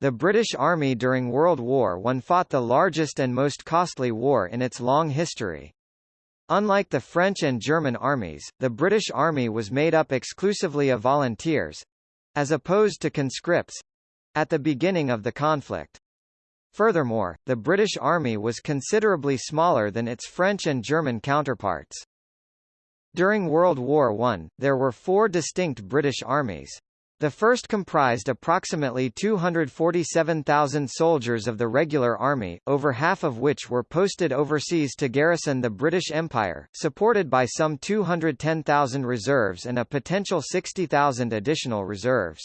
The British Army during World War I fought the largest and most costly war in its long history. Unlike the French and German armies, the British Army was made up exclusively of volunteers—as opposed to conscripts—at the beginning of the conflict. Furthermore, the British Army was considerably smaller than its French and German counterparts. During World War I, there were four distinct British armies. The first comprised approximately 247,000 soldiers of the regular army, over half of which were posted overseas to garrison the British Empire, supported by some 210,000 reserves and a potential 60,000 additional reserves.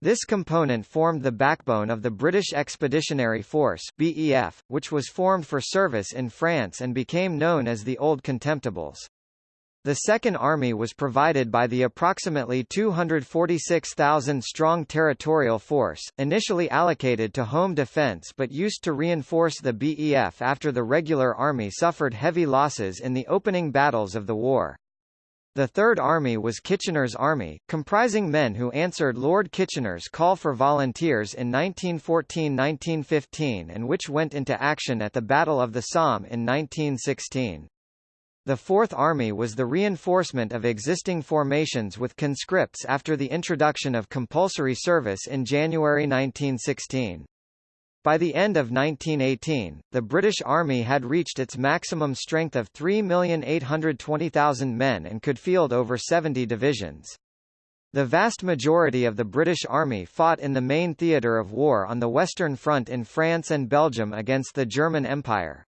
This component formed the backbone of the British Expeditionary Force BEF, which was formed for service in France and became known as the Old Contemptibles. The Second Army was provided by the approximately 246,000-strong territorial force, initially allocated to home defense but used to reinforce the BEF after the regular army suffered heavy losses in the opening battles of the war. The Third Army was Kitchener's army, comprising men who answered Lord Kitchener's call for volunteers in 1914–1915 and which went into action at the Battle of the Somme in 1916. The Fourth Army was the reinforcement of existing formations with conscripts after the introduction of compulsory service in January 1916. By the end of 1918, the British Army had reached its maximum strength of 3,820,000 men and could field over 70 divisions. The vast majority of the British Army fought in the main theatre of war on the Western Front in France and Belgium against the German Empire.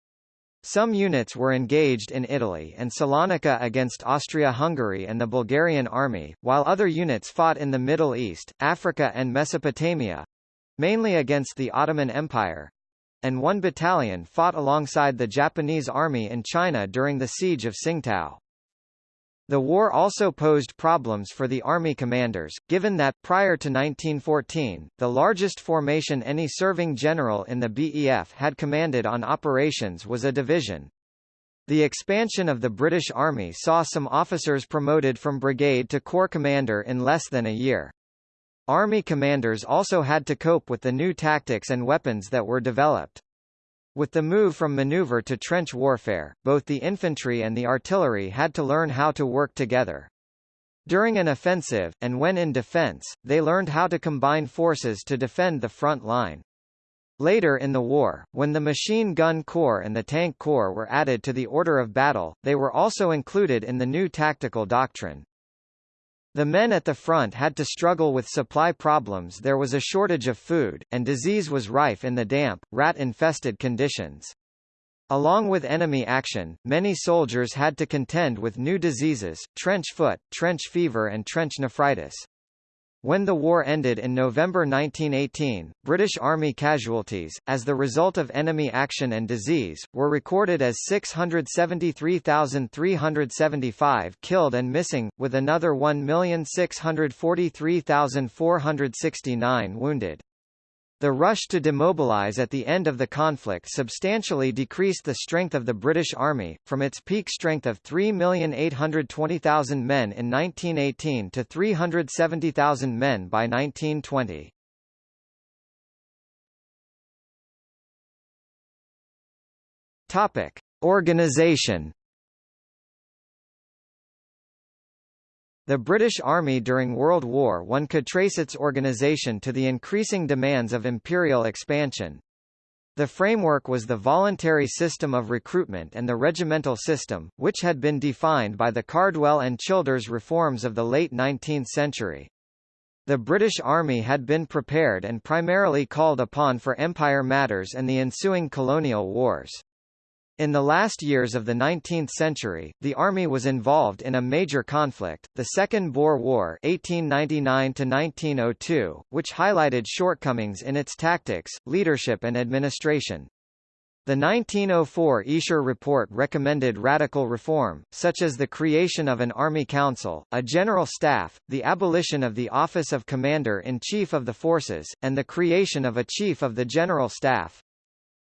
Some units were engaged in Italy and Salonika against Austria-Hungary and the Bulgarian army, while other units fought in the Middle East, Africa and Mesopotamia—mainly against the Ottoman Empire, and one battalion fought alongside the Japanese army in China during the siege of Tsingtao. The war also posed problems for the army commanders, given that, prior to 1914, the largest formation any serving general in the BEF had commanded on operations was a division. The expansion of the British Army saw some officers promoted from brigade to corps commander in less than a year. Army commanders also had to cope with the new tactics and weapons that were developed. With the move from maneuver to trench warfare, both the infantry and the artillery had to learn how to work together. During an offensive, and when in defense, they learned how to combine forces to defend the front line. Later in the war, when the machine gun corps and the tank corps were added to the order of battle, they were also included in the new tactical doctrine. The men at the front had to struggle with supply problems there was a shortage of food, and disease was rife in the damp, rat-infested conditions. Along with enemy action, many soldiers had to contend with new diseases, trench foot, trench fever and trench nephritis. When the war ended in November 1918, British Army casualties, as the result of enemy action and disease, were recorded as 673,375 killed and missing, with another 1,643,469 wounded. The rush to demobilize at the end of the conflict substantially decreased the strength of the British Army, from its peak strength of 3,820,000 men in 1918 to 370,000 men by 1920. Topic: Organization The British Army during World War I could trace its organisation to the increasing demands of imperial expansion. The framework was the voluntary system of recruitment and the regimental system, which had been defined by the Cardwell and Childers reforms of the late 19th century. The British Army had been prepared and primarily called upon for empire matters and the ensuing colonial wars. In the last years of the 19th century, the army was involved in a major conflict, the Second Boer War 1899 which highlighted shortcomings in its tactics, leadership and administration. The 1904 Esher Report recommended radical reform, such as the creation of an Army Council, a General Staff, the abolition of the office of Commander-in-Chief of the Forces, and the creation of a Chief of the General Staff.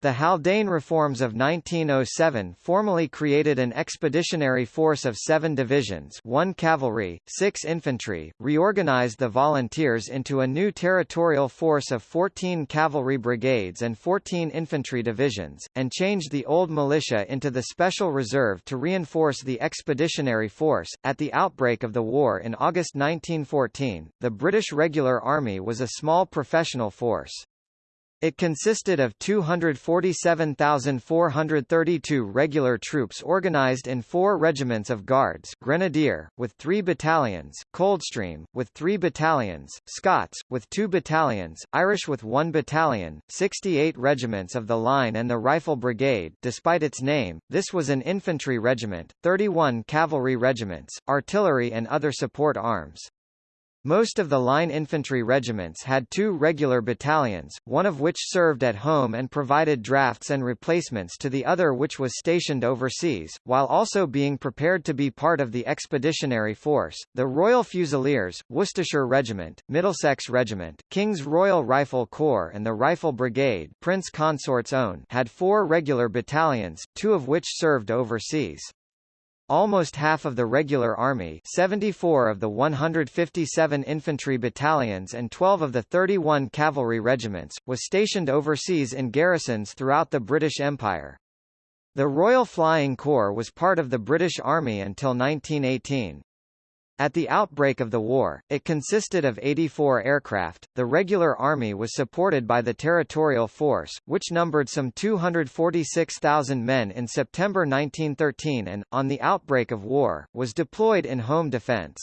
The Haldane reforms of 1907 formally created an expeditionary force of seven divisions one cavalry, six infantry, reorganized the volunteers into a new territorial force of 14 cavalry brigades and 14 infantry divisions, and changed the old militia into the Special Reserve to reinforce the expeditionary force. At the outbreak of the war in August 1914, the British Regular Army was a small professional force. It consisted of 247,432 regular troops organized in four regiments of Guards Grenadier, with three battalions, Coldstream, with three battalions, Scots, with two battalions, Irish with one battalion, 68 regiments of the Line and the Rifle Brigade despite its name, this was an infantry regiment, 31 cavalry regiments, artillery and other support arms. Most of the line infantry regiments had two regular battalions, one of which served at home and provided drafts and replacements to the other which was stationed overseas, while also being prepared to be part of the expeditionary force. The Royal Fusiliers, Worcestershire Regiment, Middlesex Regiment, King's Royal Rifle Corps and the Rifle Brigade Prince Consort's own had four regular battalions, two of which served overseas. Almost half of the regular army 74 of the 157 infantry battalions and 12 of the 31 cavalry regiments, was stationed overseas in garrisons throughout the British Empire. The Royal Flying Corps was part of the British Army until 1918. At the outbreak of the war, it consisted of 84 aircraft. The regular army was supported by the Territorial Force, which numbered some 246,000 men in September 1913 and, on the outbreak of war, was deployed in home defense.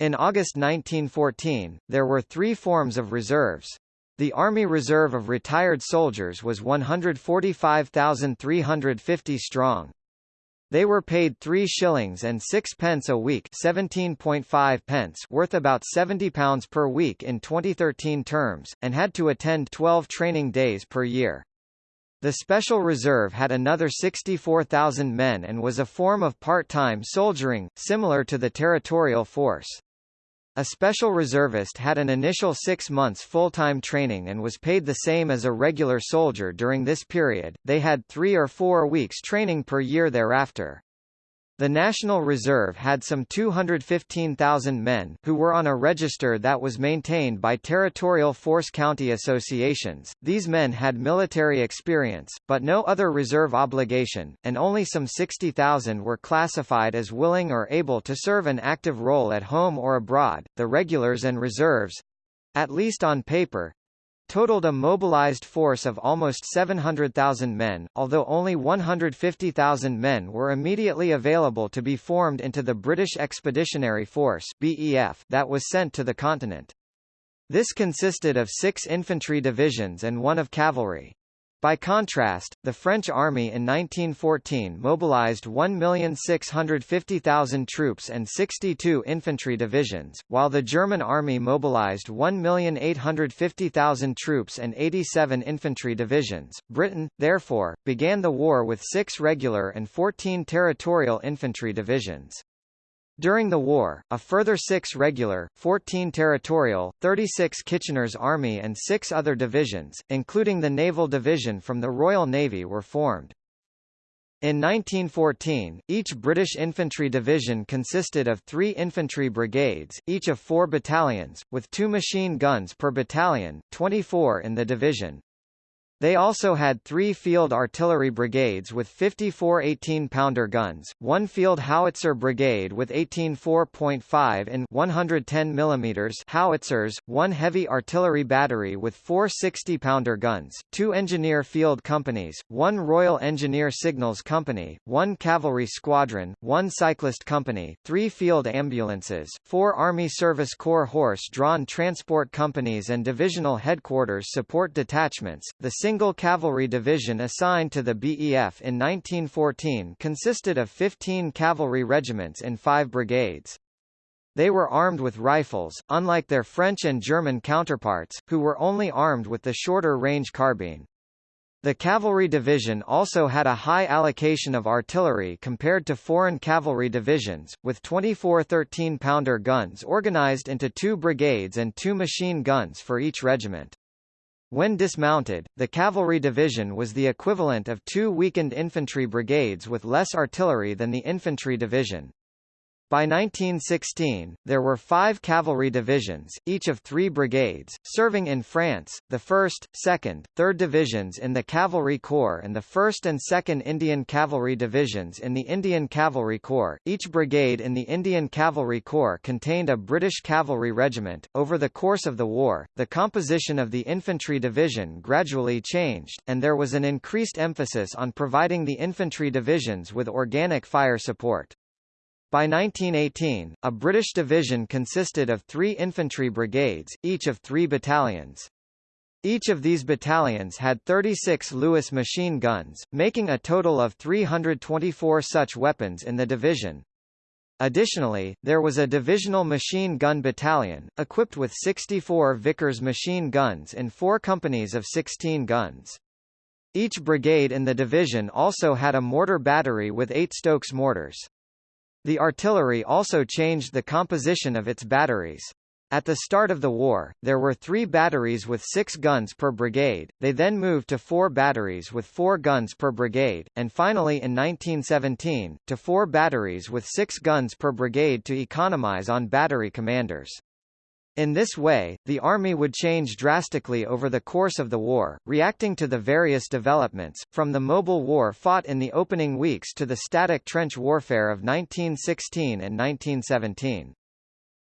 In August 1914, there were three forms of reserves. The Army Reserve of retired soldiers was 145,350 strong. They were paid 3 shillings and 6 pence a week 17.5 pence worth about £70 per week in 2013 terms, and had to attend 12 training days per year. The Special Reserve had another 64,000 men and was a form of part-time soldiering, similar to the Territorial Force. A special reservist had an initial six months full-time training and was paid the same as a regular soldier during this period, they had three or four weeks training per year thereafter. The National Reserve had some 215,000 men, who were on a register that was maintained by territorial force county associations. These men had military experience, but no other reserve obligation, and only some 60,000 were classified as willing or able to serve an active role at home or abroad. The regulars and reserves at least on paper, totaled a mobilized force of almost 700,000 men, although only 150,000 men were immediately available to be formed into the British Expeditionary Force BEF that was sent to the continent. This consisted of six infantry divisions and one of cavalry. By contrast, the French army in 1914 mobilized 1,650,000 troops and 62 infantry divisions, while the German army mobilized 1,850,000 troops and 87 infantry divisions. Britain, therefore, began the war with six regular and 14 territorial infantry divisions. During the war, a further six regular, 14 territorial, 36 Kitchener's Army and six other divisions, including the Naval Division from the Royal Navy were formed. In 1914, each British infantry division consisted of three infantry brigades, each of four battalions, with two machine guns per battalion, 24 in the division. They also had three field artillery brigades with 54 18-pounder guns, one field howitzer brigade with 18 4.5 and 110 mm howitzers, one heavy artillery battery with four 60-pounder guns, two engineer field companies, one Royal Engineer Signals Company, one cavalry squadron, one cyclist company, three field ambulances, four Army Service Corps horse-drawn transport companies and divisional headquarters support detachments. The single cavalry division assigned to the BEF in 1914 consisted of 15 cavalry regiments in five brigades. They were armed with rifles, unlike their French and German counterparts, who were only armed with the shorter-range carbine. The cavalry division also had a high allocation of artillery compared to foreign cavalry divisions, with 24 13-pounder guns organized into two brigades and two machine guns for each regiment. When dismounted, the cavalry division was the equivalent of two weakened infantry brigades with less artillery than the infantry division. By 1916, there were five cavalry divisions, each of three brigades, serving in France, the 1st, 2nd, 3rd Divisions in the Cavalry Corps and the 1st and 2nd Indian Cavalry Divisions in the Indian Cavalry Corps. Each brigade in the Indian Cavalry Corps contained a British cavalry regiment. Over the course of the war, the composition of the infantry division gradually changed, and there was an increased emphasis on providing the infantry divisions with organic fire support. By 1918, a British division consisted of three infantry brigades, each of three battalions. Each of these battalions had 36 Lewis machine guns, making a total of 324 such weapons in the division. Additionally, there was a divisional machine gun battalion, equipped with 64 Vickers machine guns in four companies of 16 guns. Each brigade in the division also had a mortar battery with eight Stokes mortars. The artillery also changed the composition of its batteries. At the start of the war, there were three batteries with six guns per brigade, they then moved to four batteries with four guns per brigade, and finally in 1917, to four batteries with six guns per brigade to economize on battery commanders. In this way, the Army would change drastically over the course of the war, reacting to the various developments, from the mobile war fought in the opening weeks to the static trench warfare of 1916 and 1917.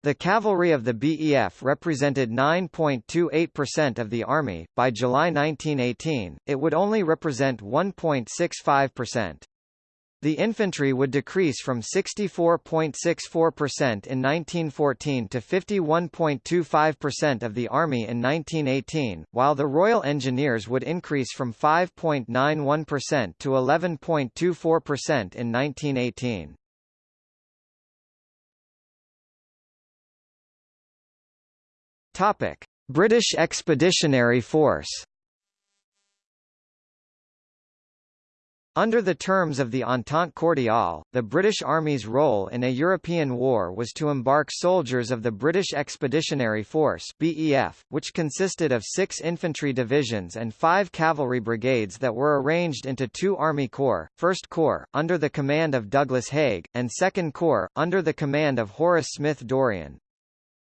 The cavalry of the BEF represented 9.28% of the Army. By July 1918, it would only represent 1.65%. The infantry would decrease from 64.64% in 1914 to 51.25% of the army in 1918, while the Royal Engineers would increase from 5.91% to 11.24% in 1918. Topic: British Expeditionary Force Under the terms of the Entente Cordiale, the British Army's role in a European war was to embark soldiers of the British Expeditionary Force BEF, which consisted of six infantry divisions and five cavalry brigades that were arranged into two Army Corps, 1st Corps, under the command of Douglas Haig, and 2nd Corps, under the command of Horace Smith Dorrien.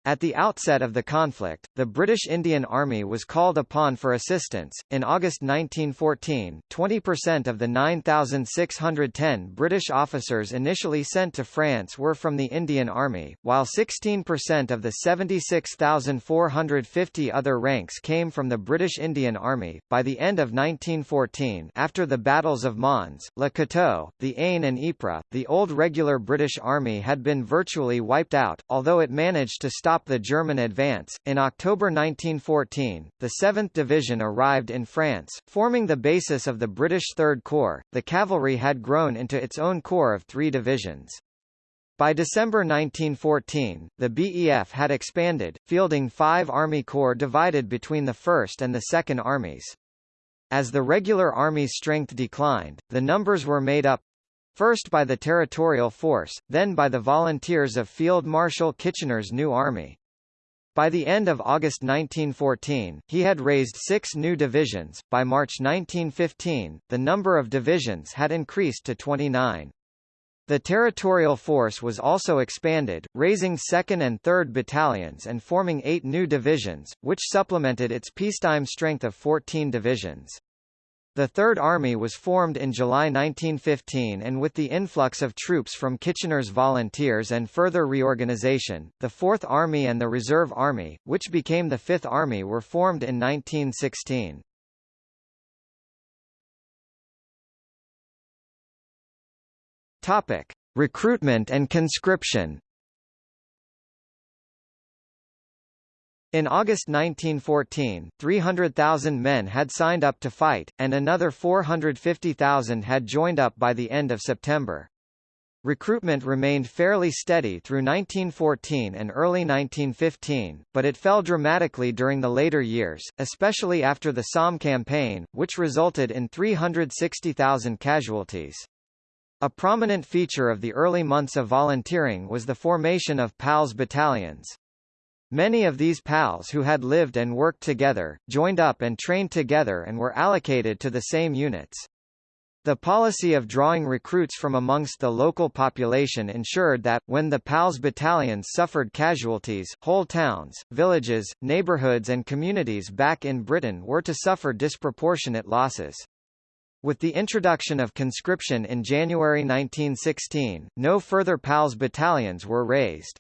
At the outset of the conflict, the British Indian Army was called upon for assistance. In August 1914, 20% of the 9,610 British officers initially sent to France were from the Indian Army, while 16% of the 76,450 other ranks came from the British Indian Army. By the end of 1914, after the battles of Mons, Le Cateau, the Aisne, and Ypres, the old regular British Army had been virtually wiped out, although it managed to stop stop the German advance. In October 1914, the 7th Division arrived in France, forming the basis of the British Third Corps. The cavalry had grown into its own corps of three divisions. By December 1914, the BEF had expanded, fielding five Army Corps divided between the 1st and the 2nd Armies. As the regular army's strength declined, the numbers were made up First by the Territorial Force, then by the volunteers of Field Marshal Kitchener's new army. By the end of August 1914, he had raised six new divisions. By March 1915, the number of divisions had increased to 29. The territorial force was also expanded, raising 2nd and 3rd battalions and forming eight new divisions, which supplemented its peacetime strength of 14 divisions. The Third Army was formed in July 1915 and with the influx of troops from Kitchener's volunteers and further reorganization, the Fourth Army and the Reserve Army, which became the Fifth Army were formed in 1916. Topic: Recruitment and conscription. In August 1914, 300,000 men had signed up to fight, and another 450,000 had joined up by the end of September. Recruitment remained fairly steady through 1914 and early 1915, but it fell dramatically during the later years, especially after the Somme campaign, which resulted in 360,000 casualties. A prominent feature of the early months of volunteering was the formation of PALS battalions. Many of these PALs who had lived and worked together, joined up and trained together and were allocated to the same units. The policy of drawing recruits from amongst the local population ensured that, when the PALS battalions suffered casualties, whole towns, villages, neighborhoods and communities back in Britain were to suffer disproportionate losses. With the introduction of conscription in January 1916, no further PALS battalions were raised.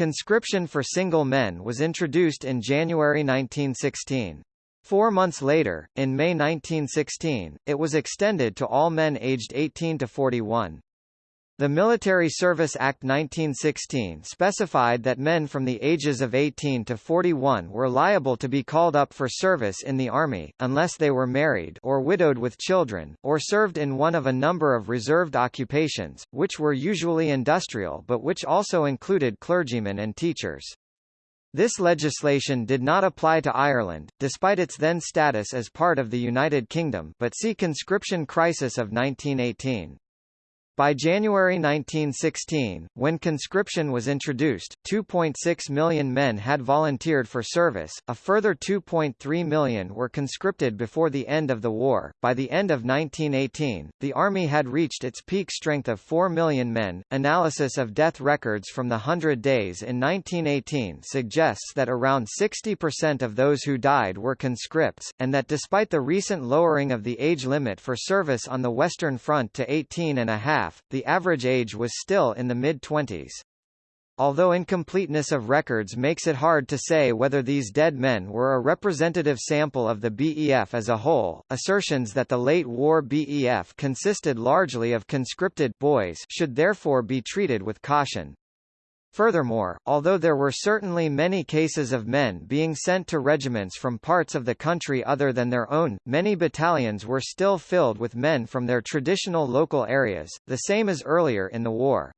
Conscription for single men was introduced in January 1916. Four months later, in May 1916, it was extended to all men aged 18 to 41. The Military Service Act 1916 specified that men from the ages of 18 to 41 were liable to be called up for service in the Army, unless they were married or widowed with children, or served in one of a number of reserved occupations, which were usually industrial but which also included clergymen and teachers. This legislation did not apply to Ireland, despite its then status as part of the United Kingdom but see conscription crisis of 1918. By January 1916, when conscription was introduced, 2.6 million men had volunteered for service, a further 2.3 million were conscripted before the end of the war. By the end of 1918, the Army had reached its peak strength of 4 million men. Analysis of death records from the Hundred Days in 1918 suggests that around 60% of those who died were conscripts, and that despite the recent lowering of the age limit for service on the Western Front to 18 and a half, the average age was still in the mid-twenties. Although incompleteness of records makes it hard to say whether these dead men were a representative sample of the BEF as a whole, assertions that the late war BEF consisted largely of conscripted boys should therefore be treated with caution. Furthermore, although there were certainly many cases of men being sent to regiments from parts of the country other than their own, many battalions were still filled with men from their traditional local areas, the same as earlier in the war.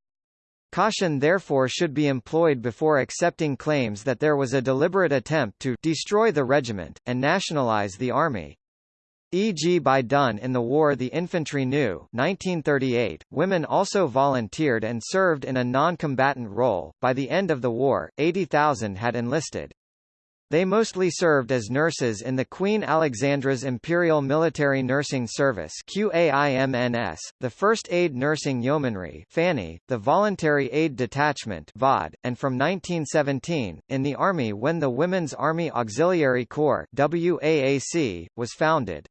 Caution therefore should be employed before accepting claims that there was a deliberate attempt to destroy the regiment, and nationalize the army. E.g. by Dunn in the war The Infantry Knew 1938, women also volunteered and served in a non-combatant role. By the end of the war, 80,000 had enlisted. They mostly served as nurses in the Queen Alexandra's Imperial Military Nursing Service QAIMNS, the First Aid Nursing Yeomanry FANY, the Voluntary Aid Detachment VOD, and from 1917, in the Army when the Women's Army Auxiliary Corps WAAC, was founded.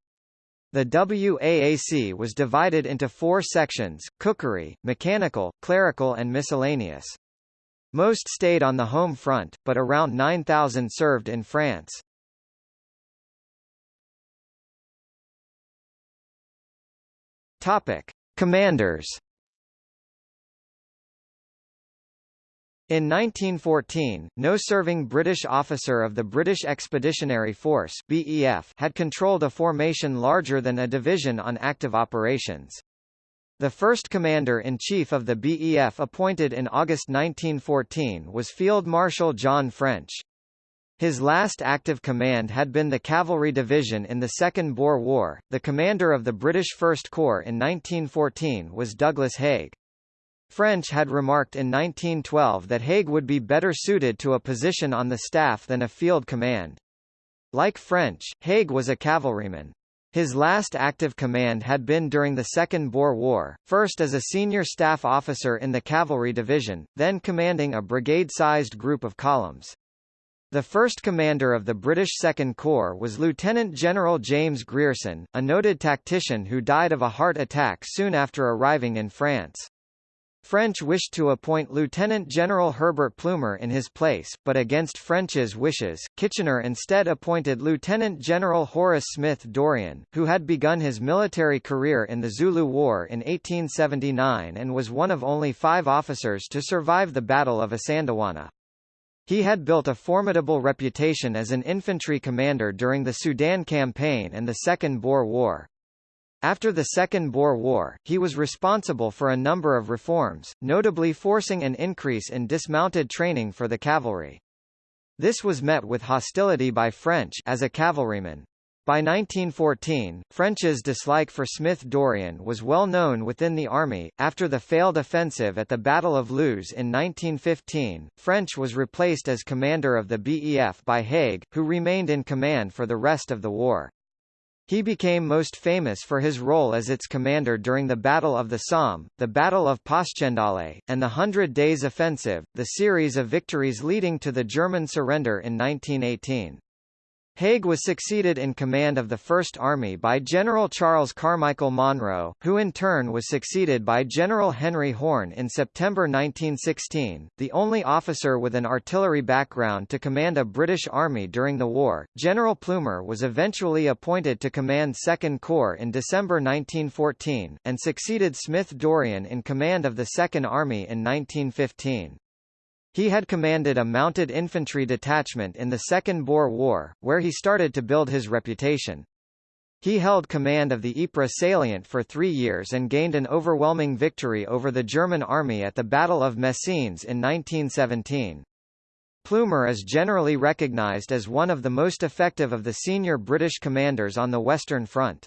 The WAAC was divided into four sections, cookery, mechanical, clerical and miscellaneous. Most stayed on the home front, but around 9,000 served in France. Topic. Commanders In 1914, no serving British officer of the British Expeditionary Force BEF had controlled a formation larger than a division on active operations. The first commander-in-chief of the BEF appointed in August 1914 was Field Marshal John French. His last active command had been the Cavalry Division in the Second Boer War. The commander of the British First Corps in 1914 was Douglas Haig. French had remarked in 1912 that Haig would be better suited to a position on the staff than a field command. Like French, Haig was a cavalryman. His last active command had been during the Second Boer War, first as a senior staff officer in the Cavalry Division, then commanding a brigade-sized group of columns. The first commander of the British Second Corps was Lieutenant General James Grierson, a noted tactician who died of a heart attack soon after arriving in France. French wished to appoint Lieutenant General Herbert Plumer in his place, but against French's wishes, Kitchener instead appointed Lieutenant General Horace Smith Dorrien, who had begun his military career in the Zulu War in 1879 and was one of only five officers to survive the Battle of Isandlwana. He had built a formidable reputation as an infantry commander during the Sudan Campaign and the Second Boer War. After the Second Boer War, he was responsible for a number of reforms, notably forcing an increase in dismounted training for the cavalry. This was met with hostility by French as a cavalryman. By 1914, French's dislike for Smith-Dorrien was well known within the army. After the failed offensive at the Battle of Loos in 1915, French was replaced as commander of the BEF by Haig, who remained in command for the rest of the war. He became most famous for his role as its commander during the Battle of the Somme, the Battle of Passchendaele, and the Hundred Days Offensive, the series of victories leading to the German surrender in 1918. Haig was succeeded in command of the First Army by General Charles Carmichael Monro, who in turn was succeeded by General Henry Horne in September 1916. The only officer with an artillery background to command a British army during the war, General Plumer was eventually appointed to command Second Corps in December 1914, and succeeded Smith-Dorrien in command of the Second Army in 1915. He had commanded a mounted infantry detachment in the Second Boer War, where he started to build his reputation. He held command of the Ypres salient for three years and gained an overwhelming victory over the German army at the Battle of Messines in 1917. Plumer is generally recognized as one of the most effective of the senior British commanders on the Western Front.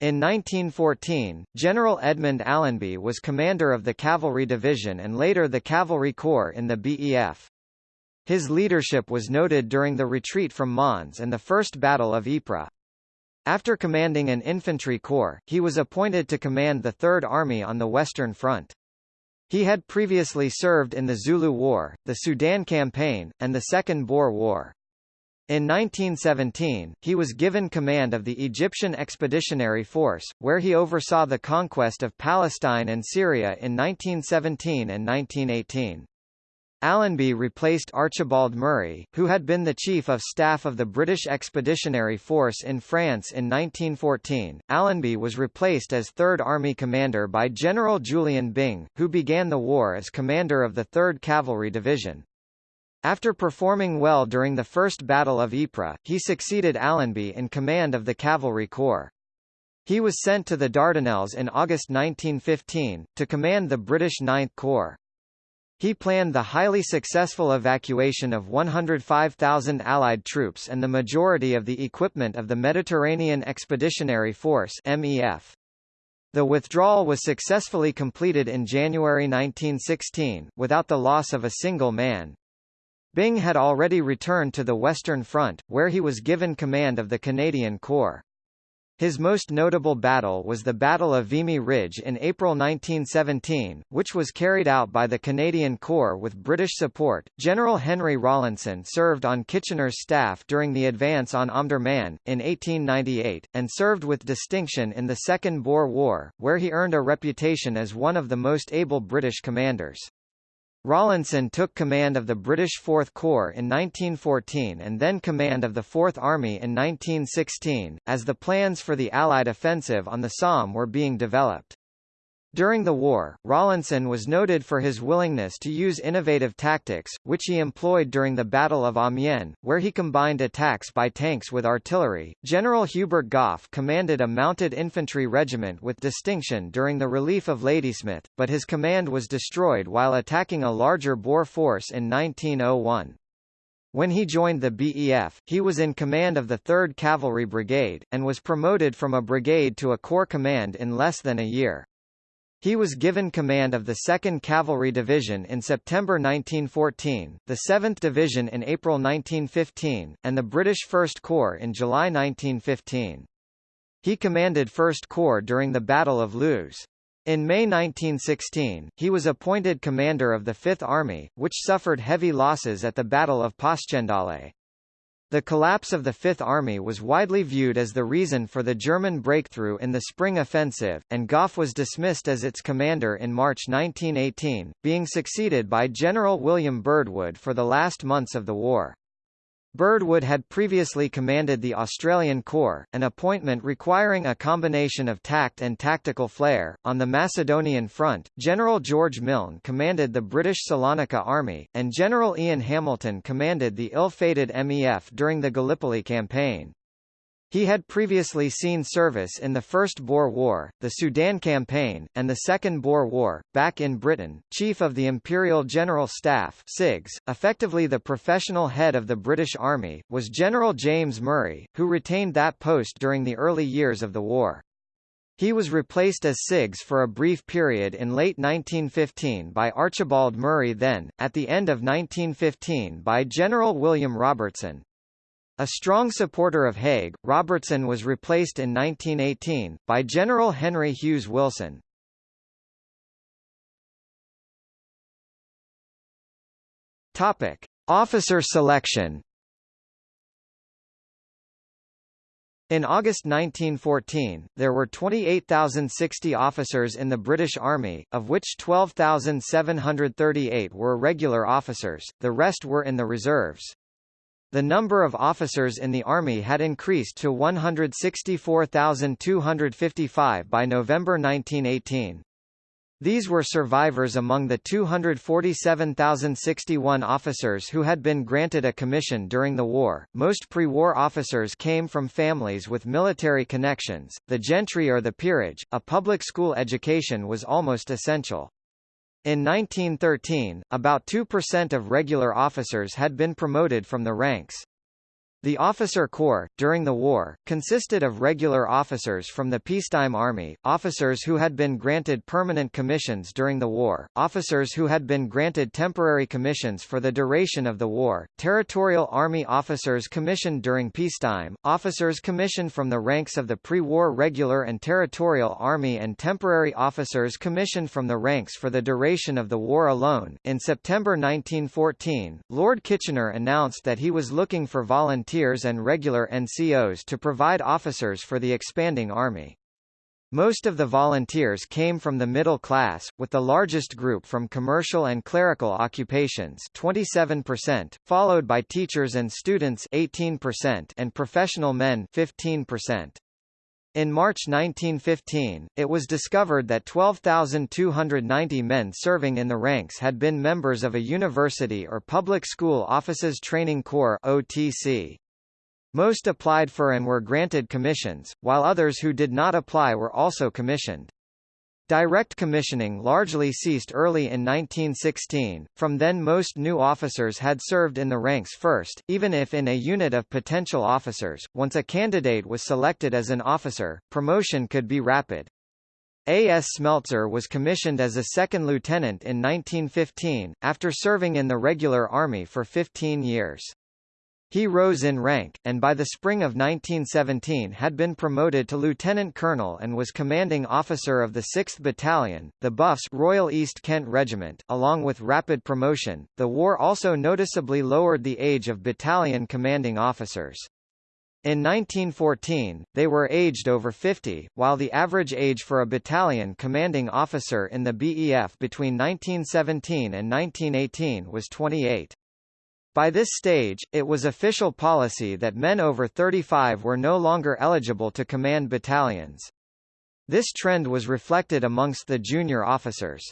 In 1914, General Edmund Allenby was commander of the Cavalry Division and later the Cavalry Corps in the BEF. His leadership was noted during the retreat from Mons and the First Battle of Ypres. After commanding an infantry corps, he was appointed to command the Third Army on the Western Front. He had previously served in the Zulu War, the Sudan Campaign, and the Second Boer War. In 1917, he was given command of the Egyptian Expeditionary Force, where he oversaw the conquest of Palestine and Syria in 1917 and 1918. Allenby replaced Archibald Murray, who had been the Chief of Staff of the British Expeditionary Force in France in 1914. Allenby was replaced as Third Army Commander by General Julian Byng, who began the war as commander of the 3rd Cavalry Division. After performing well during the First Battle of Ypres, he succeeded Allenby in command of the Cavalry Corps. He was sent to the Dardanelles in August 1915, to command the British Ninth Corps. He planned the highly successful evacuation of 105,000 Allied troops and the majority of the equipment of the Mediterranean Expeditionary Force MEF. The withdrawal was successfully completed in January 1916, without the loss of a single man. Byng had already returned to the Western Front, where he was given command of the Canadian Corps. His most notable battle was the Battle of Vimy Ridge in April 1917, which was carried out by the Canadian Corps with British support. General Henry Rawlinson served on Kitchener's staff during the advance on Omdurman, in 1898, and served with distinction in the Second Boer War, where he earned a reputation as one of the most able British commanders. Rawlinson took command of the British Fourth Corps in 1914 and then command of the Fourth Army in 1916, as the plans for the Allied offensive on the Somme were being developed. During the war, Rawlinson was noted for his willingness to use innovative tactics, which he employed during the Battle of Amiens, where he combined attacks by tanks with artillery. General Hubert Gough commanded a mounted infantry regiment with distinction during the relief of Ladysmith, but his command was destroyed while attacking a larger Boer force in 1901. When he joined the BEF, he was in command of the 3rd Cavalry Brigade, and was promoted from a brigade to a corps command in less than a year. He was given command of the 2nd Cavalry Division in September 1914, the 7th Division in April 1915, and the British 1st Corps in July 1915. He commanded 1st Corps during the Battle of Loos. In May 1916, he was appointed commander of the Fifth Army, which suffered heavy losses at the Battle of Passchendaele. The collapse of the Fifth Army was widely viewed as the reason for the German breakthrough in the Spring Offensive, and Gough was dismissed as its commander in March 1918, being succeeded by General William Birdwood for the last months of the war. Birdwood had previously commanded the Australian Corps, an appointment requiring a combination of tact and tactical flair. On the Macedonian front, General George Milne commanded the British Salonika Army, and General Ian Hamilton commanded the ill-fated MEF during the Gallipoli campaign. He had previously seen service in the First Boer War, the Sudan Campaign, and the Second Boer War. Back in Britain, Chief of the Imperial General Staff (CIGS), effectively the professional head of the British Army, was General James Murray, who retained that post during the early years of the war. He was replaced as CIGS for a brief period in late 1915 by Archibald Murray then, at the end of 1915 by General William Robertson. A strong supporter of Haig, Robertson was replaced in 1918, by General Henry Hughes Wilson. Topic. Officer selection In August 1914, there were 28,060 officers in the British Army, of which 12,738 were regular officers, the rest were in the reserves. The number of officers in the Army had increased to 164,255 by November 1918. These were survivors among the 247,061 officers who had been granted a commission during the war. Most pre-war officers came from families with military connections, the gentry or the peerage. A public school education was almost essential. In 1913, about 2% of regular officers had been promoted from the ranks. The officer corps, during the war, consisted of regular officers from the peacetime army, officers who had been granted permanent commissions during the war, officers who had been granted temporary commissions for the duration of the war, territorial army officers commissioned during peacetime, officers commissioned from the ranks of the pre-war regular and territorial army and temporary officers commissioned from the ranks for the duration of the war alone. In September 1914, Lord Kitchener announced that he was looking for volunteers volunteers and regular NCOs to provide officers for the expanding army. Most of the volunteers came from the middle class, with the largest group from commercial and clerical occupations 27%, followed by teachers and students 18% and professional men 15%. In March 1915, it was discovered that 12,290 men serving in the ranks had been members of a university or public school officers training corps OTC. Most applied for and were granted commissions, while others who did not apply were also commissioned. Direct commissioning largely ceased early in 1916, from then most new officers had served in the ranks first, even if in a unit of potential officers. Once a candidate was selected as an officer, promotion could be rapid. A. S. Smeltzer was commissioned as a second lieutenant in 1915, after serving in the regular army for 15 years. He rose in rank, and by the spring of 1917 had been promoted to lieutenant colonel and was commanding officer of the 6th Battalion, the Buffs Royal East Kent Regiment. Along with rapid promotion, the war also noticeably lowered the age of battalion commanding officers. In 1914, they were aged over 50, while the average age for a battalion commanding officer in the BEF between 1917 and 1918 was 28. By this stage, it was official policy that men over 35 were no longer eligible to command battalions. This trend was reflected amongst the junior officers.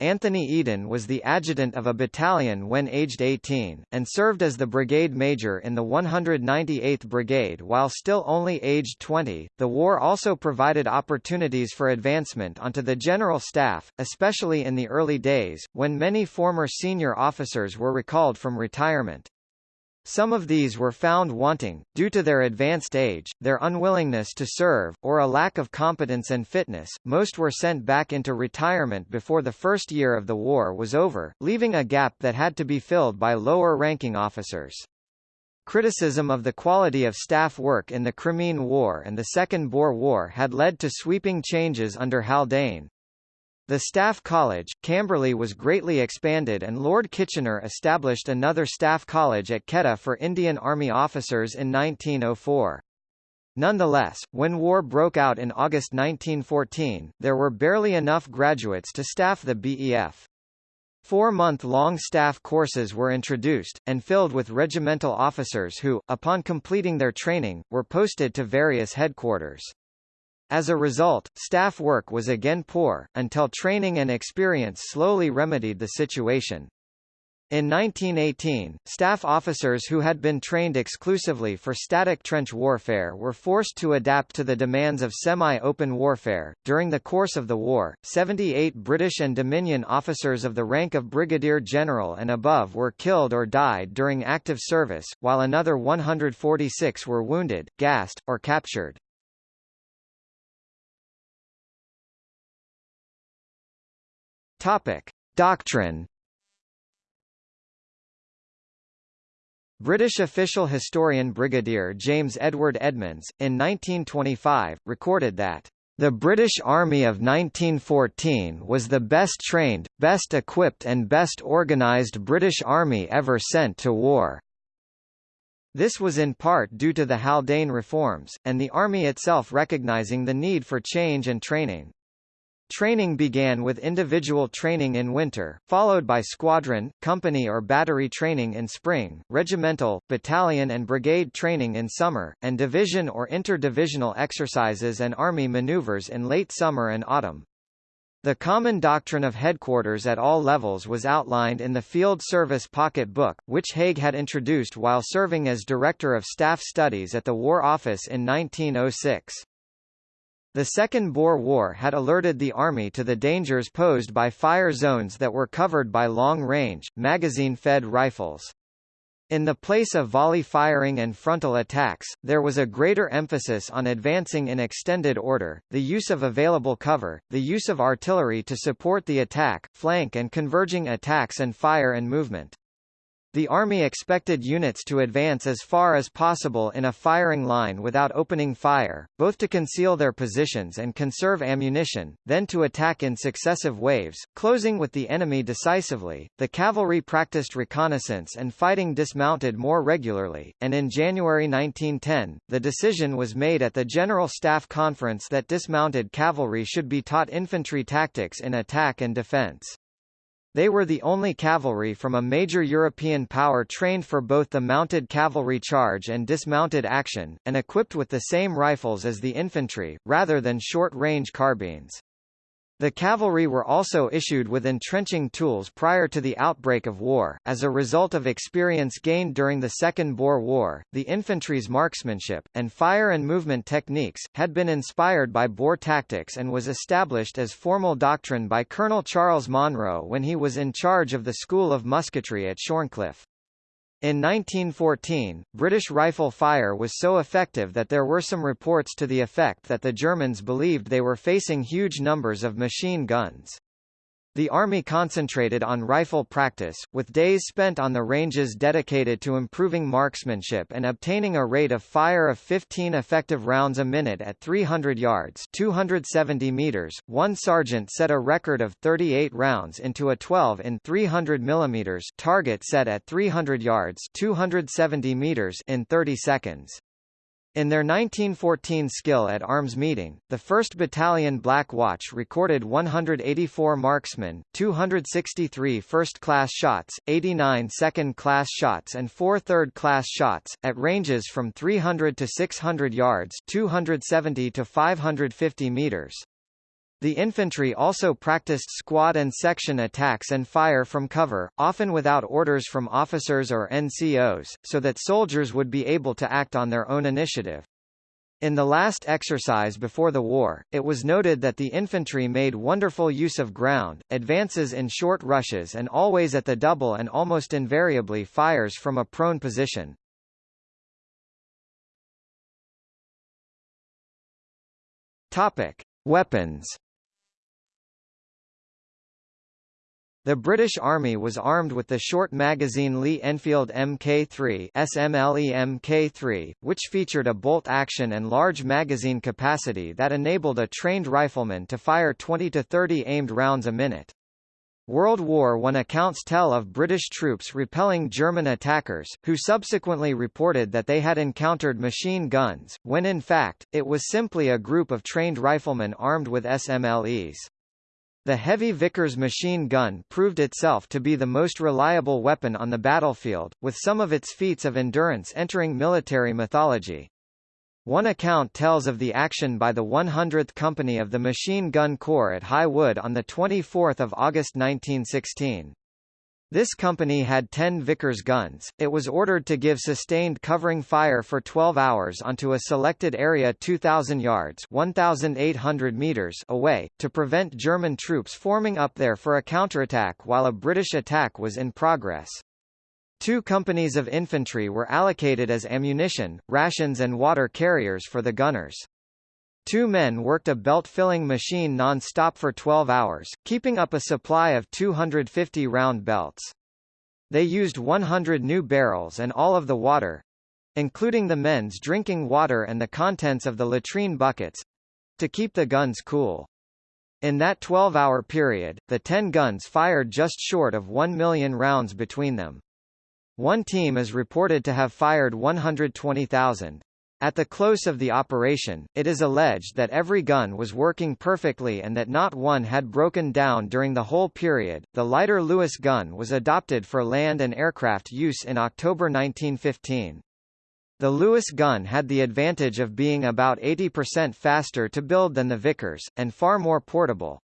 Anthony Eden was the adjutant of a battalion when aged 18, and served as the brigade major in the 198th Brigade while still only aged 20. The war also provided opportunities for advancement onto the general staff, especially in the early days, when many former senior officers were recalled from retirement. Some of these were found wanting, due to their advanced age, their unwillingness to serve, or a lack of competence and fitness. Most were sent back into retirement before the first year of the war was over, leaving a gap that had to be filled by lower-ranking officers. Criticism of the quality of staff work in the Crimean War and the Second Boer War had led to sweeping changes under Haldane, the Staff College, Camberley was greatly expanded and Lord Kitchener established another staff college at Quetta for Indian Army officers in 1904. Nonetheless, when war broke out in August 1914, there were barely enough graduates to staff the BEF. Four-month-long staff courses were introduced, and filled with regimental officers who, upon completing their training, were posted to various headquarters. As a result, staff work was again poor, until training and experience slowly remedied the situation. In 1918, staff officers who had been trained exclusively for static trench warfare were forced to adapt to the demands of semi-open warfare. During the course of the war, 78 British and Dominion officers of the rank of brigadier general and above were killed or died during active service, while another 146 were wounded, gassed, or captured. Topic: Doctrine British official historian Brigadier James Edward Edmonds, in 1925, recorded that the British Army of 1914 was the best trained, best equipped and best organised British Army ever sent to war. This was in part due to the Haldane reforms, and the Army itself recognising the need for change and training. Training began with individual training in winter, followed by squadron, company or battery training in spring, regimental, battalion and brigade training in summer, and division or inter-divisional exercises and army maneuvers in late summer and autumn. The common doctrine of headquarters at all levels was outlined in the Field Service Pocket Book, which Haig had introduced while serving as Director of Staff Studies at the War Office in 1906. The Second Boer War had alerted the Army to the dangers posed by fire zones that were covered by long-range, magazine-fed rifles. In the place of volley firing and frontal attacks, there was a greater emphasis on advancing in extended order, the use of available cover, the use of artillery to support the attack, flank and converging attacks and fire and movement. The Army expected units to advance as far as possible in a firing line without opening fire, both to conceal their positions and conserve ammunition, then to attack in successive waves, closing with the enemy decisively. The cavalry practiced reconnaissance and fighting dismounted more regularly, and in January 1910, the decision was made at the General Staff Conference that dismounted cavalry should be taught infantry tactics in attack and defense. They were the only cavalry from a major European power trained for both the mounted cavalry charge and dismounted action, and equipped with the same rifles as the infantry, rather than short-range carbines. The cavalry were also issued with entrenching tools prior to the outbreak of war. As a result of experience gained during the Second Boer War, the infantry's marksmanship, and fire and movement techniques, had been inspired by Boer tactics and was established as formal doctrine by Colonel Charles Monro when he was in charge of the School of Musketry at Shorncliffe. In 1914, British rifle fire was so effective that there were some reports to the effect that the Germans believed they were facing huge numbers of machine guns. The Army concentrated on rifle practice, with days spent on the ranges dedicated to improving marksmanship and obtaining a rate of fire of 15 effective rounds a minute at 300 yards 270 meters. One sergeant set a record of 38 rounds into a 12 in 300 mm target set at 300 yards 270 meters in 30 seconds. In their 1914 skill at arms meeting, the 1st Battalion Black Watch recorded 184 marksmen, 263 first-class shots, 89 second-class shots and 4 third-class shots, at ranges from 300 to 600 yards 270 to 550 meters. The infantry also practiced squad and section attacks and fire from cover, often without orders from officers or NCOs, so that soldiers would be able to act on their own initiative. In the last exercise before the war, it was noted that the infantry made wonderful use of ground, advances in short rushes and always at the double and almost invariably fires from a prone position. Topic: Weapons The British Army was armed with the short-magazine Lee Enfield Mk3 SMLE Mk3, which featured a bolt-action and large magazine capacity that enabled a trained rifleman to fire 20 to 30 aimed rounds a minute. World War I accounts tell of British troops repelling German attackers, who subsequently reported that they had encountered machine guns, when in fact, it was simply a group of trained riflemen armed with SMLEs. The heavy Vickers machine gun proved itself to be the most reliable weapon on the battlefield, with some of its feats of endurance entering military mythology. One account tells of the action by the 100th Company of the Machine Gun Corps at High Wood on 24 August 1916. This company had 10 Vickers guns. It was ordered to give sustained covering fire for 12 hours onto a selected area 2,000 yards 1,800 meters away, to prevent German troops forming up there for a counterattack while a British attack was in progress. Two companies of infantry were allocated as ammunition, rations and water carriers for the gunners. Two men worked a belt-filling machine non-stop for 12 hours, keeping up a supply of 250 round belts. They used 100 new barrels and all of the water, including the men's drinking water and the contents of the latrine buckets, to keep the guns cool. In that 12-hour period, the 10 guns fired just short of 1 million rounds between them. One team is reported to have fired 120,000. At the close of the operation, it is alleged that every gun was working perfectly and that not one had broken down during the whole period. The lighter Lewis gun was adopted for land and aircraft use in October 1915. The Lewis gun had the advantage of being about 80% faster to build than the Vickers, and far more portable.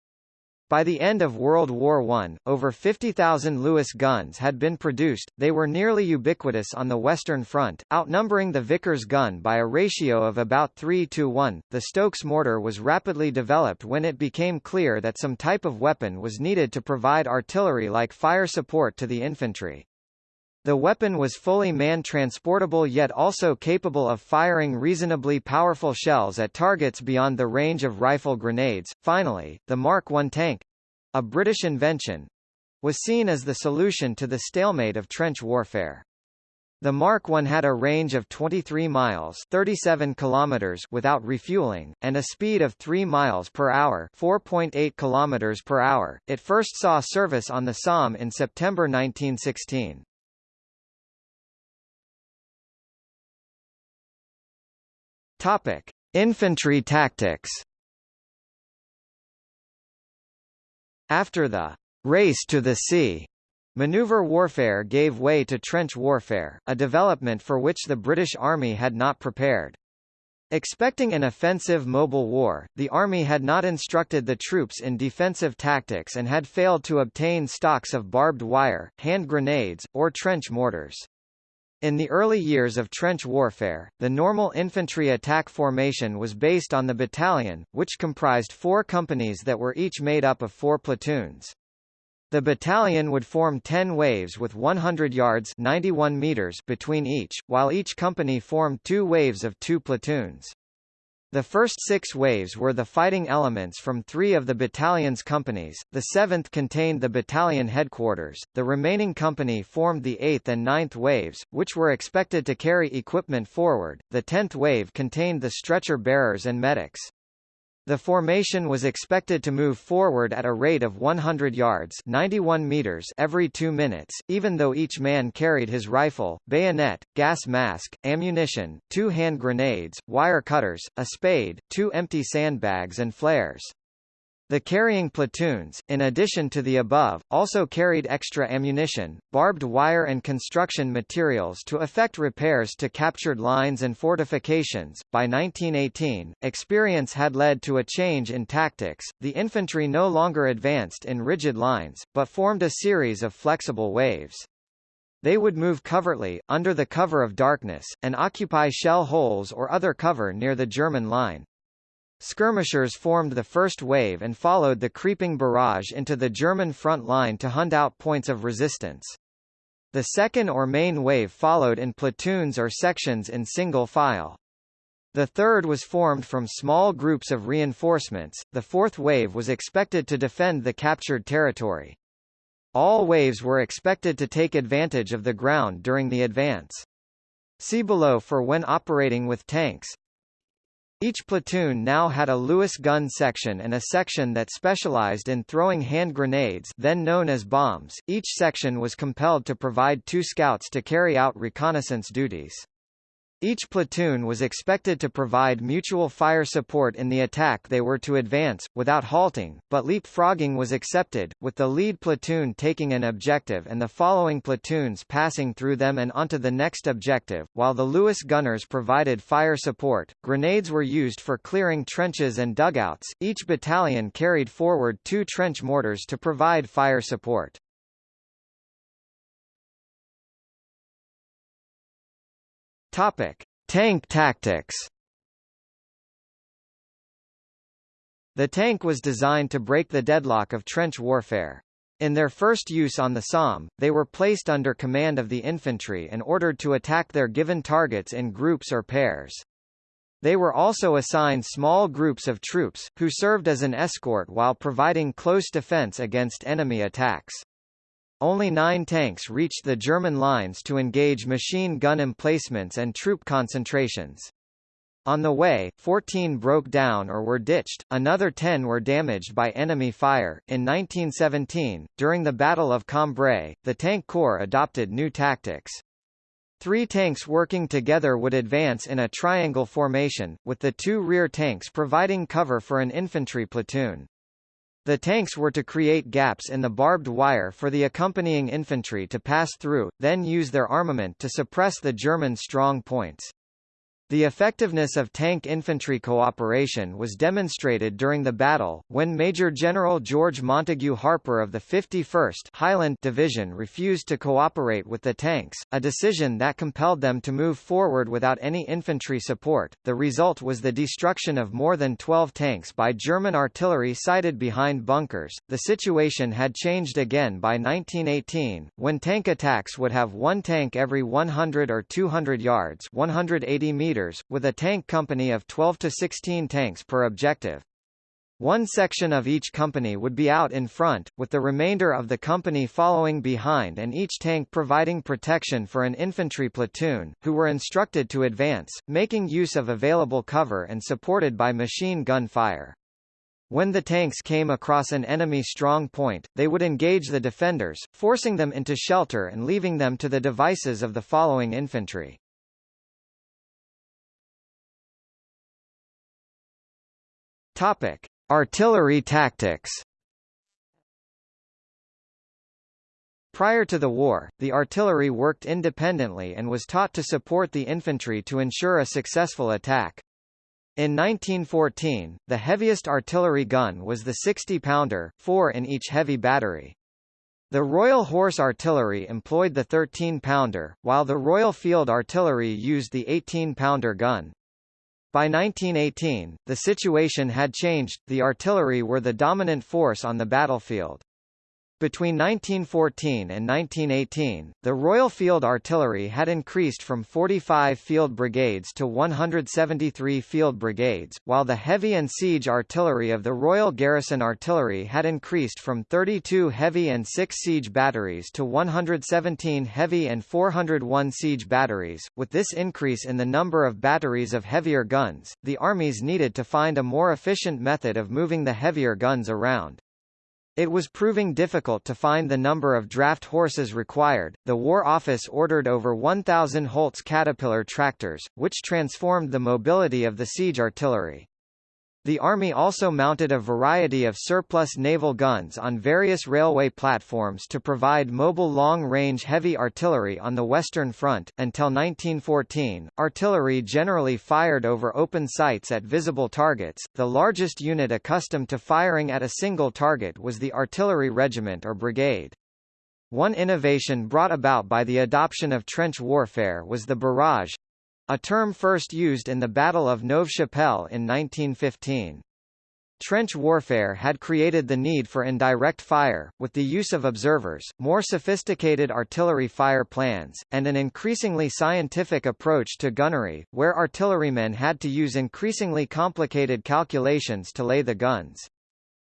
By the end of World War I, over 50,000 Lewis guns had been produced, they were nearly ubiquitous on the Western Front, outnumbering the Vickers gun by a ratio of about 3 to 1. The Stokes mortar was rapidly developed when it became clear that some type of weapon was needed to provide artillery-like fire support to the infantry. The weapon was fully man-transportable yet also capable of firing reasonably powerful shells at targets beyond the range of rifle grenades. Finally, the Mark I tank a British invention was seen as the solution to the stalemate of trench warfare. The Mark I had a range of 23 miles 37 kilometers without refueling, and a speed of 3 miles per hour 4.8 kilometers per hour. It first saw service on the Somme in September 1916. Topic: Infantry tactics. After the race to the sea, maneuver warfare gave way to trench warfare, a development for which the British Army had not prepared. Expecting an offensive mobile war, the Army had not instructed the troops in defensive tactics and had failed to obtain stocks of barbed wire, hand grenades, or trench mortars. In the early years of trench warfare, the normal infantry attack formation was based on the battalion, which comprised four companies that were each made up of four platoons. The battalion would form 10 waves with 100 yards 91 meters between each, while each company formed two waves of two platoons. The first six waves were the fighting elements from three of the battalion's companies, the seventh contained the battalion headquarters, the remaining company formed the eighth and ninth waves, which were expected to carry equipment forward, the tenth wave contained the stretcher bearers and medics. The formation was expected to move forward at a rate of 100 yards 91 meters every two minutes, even though each man carried his rifle, bayonet, gas mask, ammunition, two hand grenades, wire cutters, a spade, two empty sandbags and flares. The carrying platoons, in addition to the above, also carried extra ammunition, barbed wire and construction materials to effect repairs to captured lines and fortifications. By 1918, experience had led to a change in tactics. The infantry no longer advanced in rigid lines, but formed a series of flexible waves. They would move covertly, under the cover of darkness, and occupy shell holes or other cover near the German line. Skirmishers formed the first wave and followed the creeping barrage into the German front line to hunt out points of resistance. The second or main wave followed in platoons or sections in single file. The third was formed from small groups of reinforcements, the fourth wave was expected to defend the captured territory. All waves were expected to take advantage of the ground during the advance. See below for when operating with tanks. Each platoon now had a Lewis gun section and a section that specialized in throwing hand grenades then known as bombs. Each section was compelled to provide two scouts to carry out reconnaissance duties. Each platoon was expected to provide mutual fire support in the attack they were to advance, without halting, but leapfrogging was accepted, with the lead platoon taking an objective and the following platoons passing through them and onto the next objective, while the Lewis gunners provided fire support. Grenades were used for clearing trenches and dugouts, each battalion carried forward two trench mortars to provide fire support. Topic: Tank tactics. The tank was designed to break the deadlock of trench warfare. In their first use on the Somme, they were placed under command of the infantry and ordered to attack their given targets in groups or pairs. They were also assigned small groups of troops, who served as an escort while providing close defense against enemy attacks. Only nine tanks reached the German lines to engage machine gun emplacements and troop concentrations. On the way, 14 broke down or were ditched, another 10 were damaged by enemy fire. In 1917, during the Battle of Cambrai, the Tank Corps adopted new tactics. Three tanks working together would advance in a triangle formation, with the two rear tanks providing cover for an infantry platoon. The tanks were to create gaps in the barbed wire for the accompanying infantry to pass through, then use their armament to suppress the German strong points. The effectiveness of tank infantry cooperation was demonstrated during the battle, when Major General George Montague Harper of the 51st Highland Division refused to cooperate with the tanks, a decision that compelled them to move forward without any infantry support. The result was the destruction of more than 12 tanks by German artillery sighted behind bunkers. The situation had changed again by 1918, when tank attacks would have one tank every 100 or 200 yards 180 meters meters, with a tank company of 12 to 16 tanks per objective. One section of each company would be out in front, with the remainder of the company following behind and each tank providing protection for an infantry platoon, who were instructed to advance, making use of available cover and supported by machine gun fire. When the tanks came across an enemy strong point, they would engage the defenders, forcing them into shelter and leaving them to the devices of the following infantry. Topic: Artillery tactics. Prior to the war, the artillery worked independently and was taught to support the infantry to ensure a successful attack. In 1914, the heaviest artillery gun was the 60-pounder, four in each heavy battery. The Royal Horse Artillery employed the 13-pounder, while the Royal Field Artillery used the 18-pounder gun. By 1918, the situation had changed, the artillery were the dominant force on the battlefield. Between 1914 and 1918, the Royal Field Artillery had increased from 45 field brigades to 173 field brigades, while the heavy and siege artillery of the Royal Garrison Artillery had increased from 32 heavy and 6 siege batteries to 117 heavy and 401 siege batteries. With this increase in the number of batteries of heavier guns, the armies needed to find a more efficient method of moving the heavier guns around. It was proving difficult to find the number of draft horses required. The War Office ordered over 1,000 Holt's Caterpillar tractors, which transformed the mobility of the siege artillery. The Army also mounted a variety of surplus naval guns on various railway platforms to provide mobile long-range heavy artillery on the Western Front. Until 1914, artillery generally fired over open sights at visible targets. The largest unit accustomed to firing at a single target was the artillery regiment or brigade. One innovation brought about by the adoption of trench warfare was the barrage, a term first used in the Battle of Neuve-Chapelle in 1915. Trench warfare had created the need for indirect fire, with the use of observers, more sophisticated artillery fire plans, and an increasingly scientific approach to gunnery, where artillerymen had to use increasingly complicated calculations to lay the guns.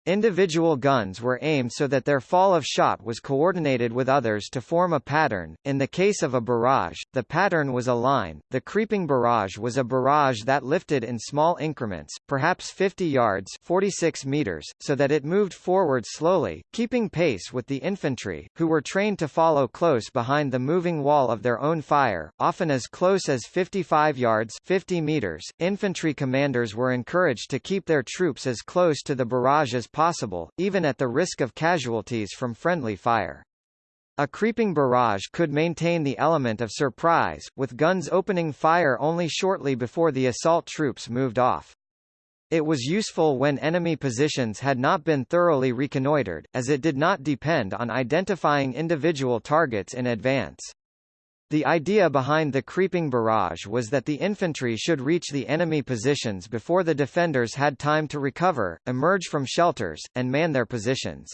Individual guns were aimed so that their fall of shot was coordinated with others to form a pattern. In the case of a barrage, the pattern was a line. The creeping barrage was a barrage that lifted in small increments, perhaps 50 yards (46 meters), so that it moved forward slowly, keeping pace with the infantry, who were trained to follow close behind the moving wall of their own fire, often as close as 55 yards (50 meters). Infantry commanders were encouraged to keep their troops as close to the barrage as possible, even at the risk of casualties from friendly fire. A creeping barrage could maintain the element of surprise, with guns opening fire only shortly before the assault troops moved off. It was useful when enemy positions had not been thoroughly reconnoitered, as it did not depend on identifying individual targets in advance. The idea behind the creeping barrage was that the infantry should reach the enemy positions before the defenders had time to recover, emerge from shelters, and man their positions.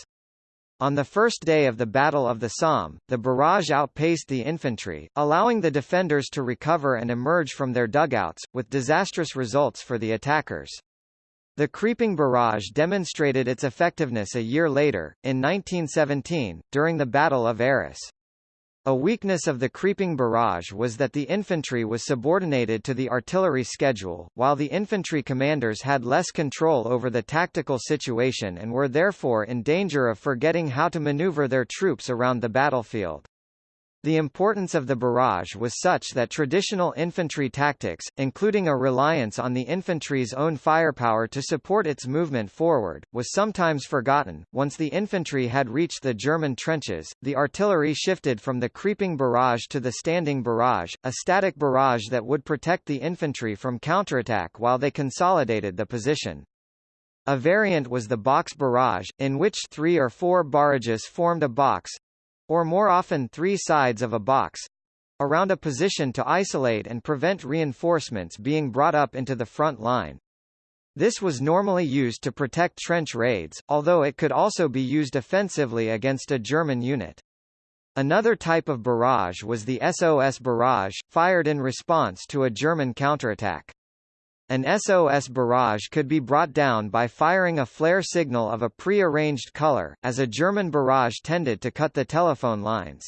On the first day of the Battle of the Somme, the barrage outpaced the infantry, allowing the defenders to recover and emerge from their dugouts, with disastrous results for the attackers. The creeping barrage demonstrated its effectiveness a year later, in 1917, during the Battle of Arras. A weakness of the creeping barrage was that the infantry was subordinated to the artillery schedule, while the infantry commanders had less control over the tactical situation and were therefore in danger of forgetting how to maneuver their troops around the battlefield. The importance of the barrage was such that traditional infantry tactics, including a reliance on the infantry's own firepower to support its movement forward, was sometimes forgotten. Once the infantry had reached the German trenches, the artillery shifted from the creeping barrage to the standing barrage, a static barrage that would protect the infantry from counterattack while they consolidated the position. A variant was the box barrage, in which three or four barrages formed a box, or more often three sides of a box, around a position to isolate and prevent reinforcements being brought up into the front line. This was normally used to protect trench raids, although it could also be used offensively against a German unit. Another type of barrage was the SOS barrage, fired in response to a German counterattack. An SOS barrage could be brought down by firing a flare signal of a pre-arranged color, as a German barrage tended to cut the telephone lines.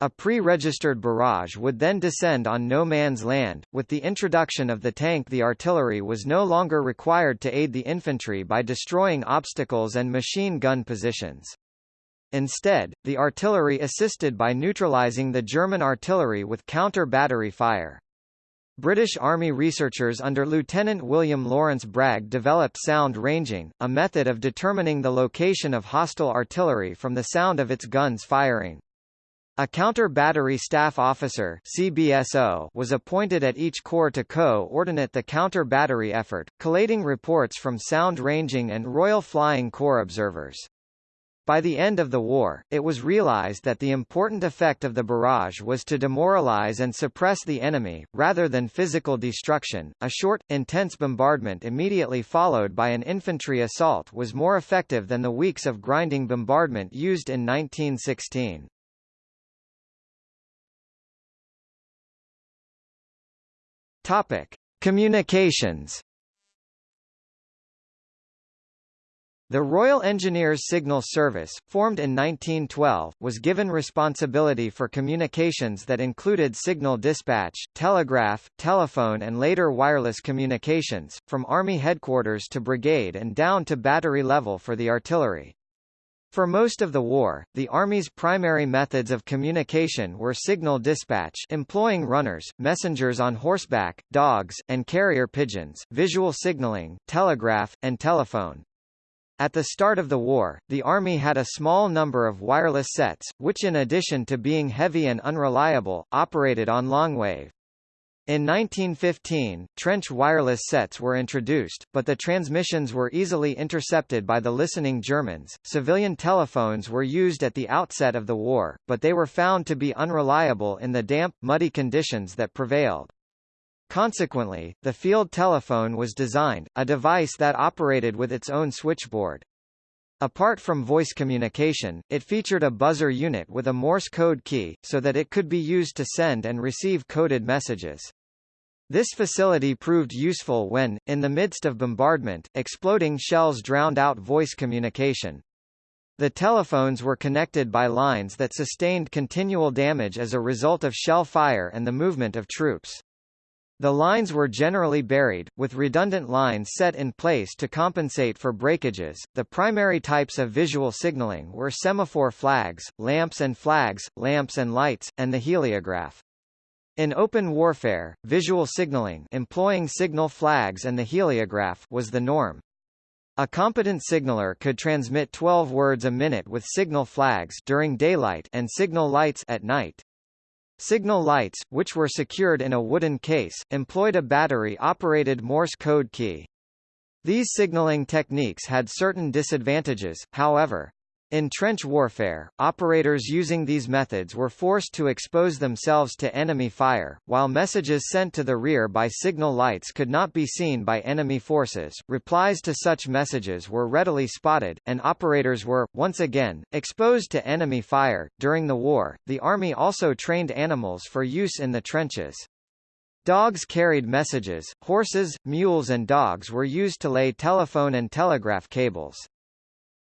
A pre-registered barrage would then descend on no man's land. With the introduction of the tank the artillery was no longer required to aid the infantry by destroying obstacles and machine gun positions. Instead, the artillery assisted by neutralizing the German artillery with counter-battery fire. British Army researchers under Lieutenant William Lawrence Bragg developed sound ranging, a method of determining the location of hostile artillery from the sound of its guns firing. A counter-battery staff officer CBSO was appointed at each corps to co-ordinate the counter-battery effort, collating reports from sound ranging and Royal Flying Corps observers. By the end of the war, it was realized that the important effect of the barrage was to demoralize and suppress the enemy, rather than physical destruction. A short, intense bombardment immediately followed by an infantry assault was more effective than the weeks of grinding bombardment used in 1916. Topic: Communications The Royal Engineers Signal Service, formed in 1912, was given responsibility for communications that included signal dispatch, telegraph, telephone and later wireless communications, from Army headquarters to brigade and down to battery level for the artillery. For most of the war, the Army's primary methods of communication were signal dispatch employing runners, messengers on horseback, dogs, and carrier pigeons, visual signaling, telegraph, and telephone. At the start of the war, the Army had a small number of wireless sets, which in addition to being heavy and unreliable, operated on longwave. In 1915, trench wireless sets were introduced, but the transmissions were easily intercepted by the listening Germans. Civilian telephones were used at the outset of the war, but they were found to be unreliable in the damp, muddy conditions that prevailed. Consequently, the field telephone was designed, a device that operated with its own switchboard. Apart from voice communication, it featured a buzzer unit with a Morse code key, so that it could be used to send and receive coded messages. This facility proved useful when, in the midst of bombardment, exploding shells drowned out voice communication. The telephones were connected by lines that sustained continual damage as a result of shell fire and the movement of troops. The lines were generally buried, with redundant lines set in place to compensate for breakages. The primary types of visual signaling were semaphore flags, lamps and flags, lamps and lights, and the heliograph. In open warfare, visual signaling employing signal flags and the heliograph was the norm. A competent signaler could transmit 12 words a minute with signal flags during daylight and signal lights at night. Signal lights, which were secured in a wooden case, employed a battery-operated Morse code key. These signaling techniques had certain disadvantages, however. In trench warfare, operators using these methods were forced to expose themselves to enemy fire, while messages sent to the rear by signal lights could not be seen by enemy forces. Replies to such messages were readily spotted, and operators were, once again, exposed to enemy fire. During the war, the Army also trained animals for use in the trenches. Dogs carried messages, horses, mules and dogs were used to lay telephone and telegraph cables.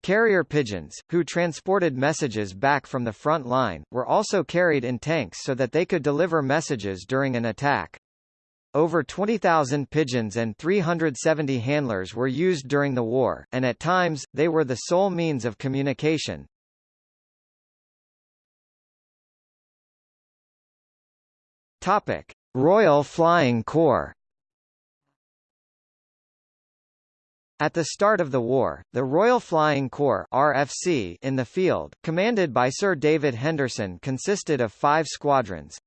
Carrier pigeons, who transported messages back from the front line, were also carried in tanks so that they could deliver messages during an attack. Over 20,000 pigeons and 370 handlers were used during the war, and at times, they were the sole means of communication. Topic. Royal Flying Corps At the start of the war, the Royal Flying Corps RFC in the field, commanded by Sir David Henderson consisted of five squadrons.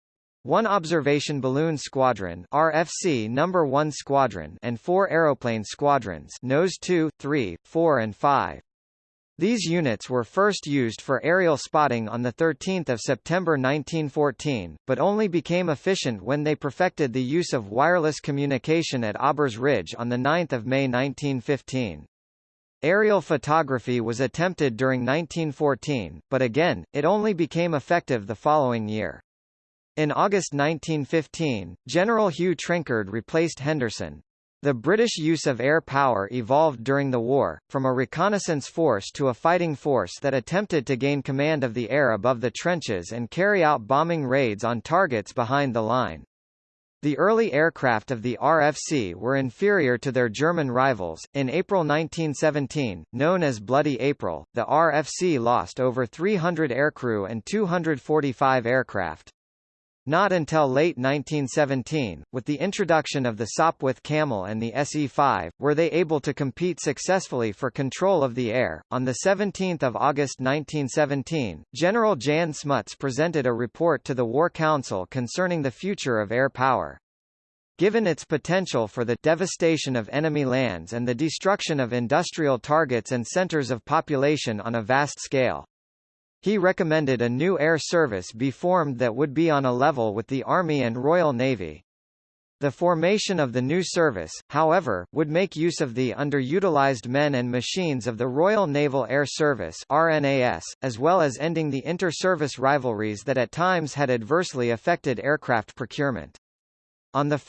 One observation balloon squadron RFC number 1 squadron and four aeroplane squadrons nose 2, 3, 4 and 5. These units were first used for aerial spotting on 13 September 1914, but only became efficient when they perfected the use of wireless communication at Aubers Ridge on 9 May 1915. Aerial photography was attempted during 1914, but again, it only became effective the following year. In August 1915, General Hugh Trenchard replaced Henderson, the British use of air power evolved during the war, from a reconnaissance force to a fighting force that attempted to gain command of the air above the trenches and carry out bombing raids on targets behind the line. The early aircraft of the RFC were inferior to their German rivals. In April 1917, known as Bloody April, the RFC lost over 300 aircrew and 245 aircraft. Not until late 1917, with the introduction of the Sopwith Camel and the SE-5, were they able to compete successfully for control of the air. On the 17th of August 1917, General Jan Smuts presented a report to the War Council concerning the future of air power. Given its potential for the devastation of enemy lands and the destruction of industrial targets and centers of population on a vast scale, he recommended a new air service be formed that would be on a level with the Army and Royal Navy. The formation of the new service, however, would make use of the underutilized men and machines of the Royal Naval Air Service RNAS, as well as ending the inter-service rivalries that at times had adversely affected aircraft procurement. On 1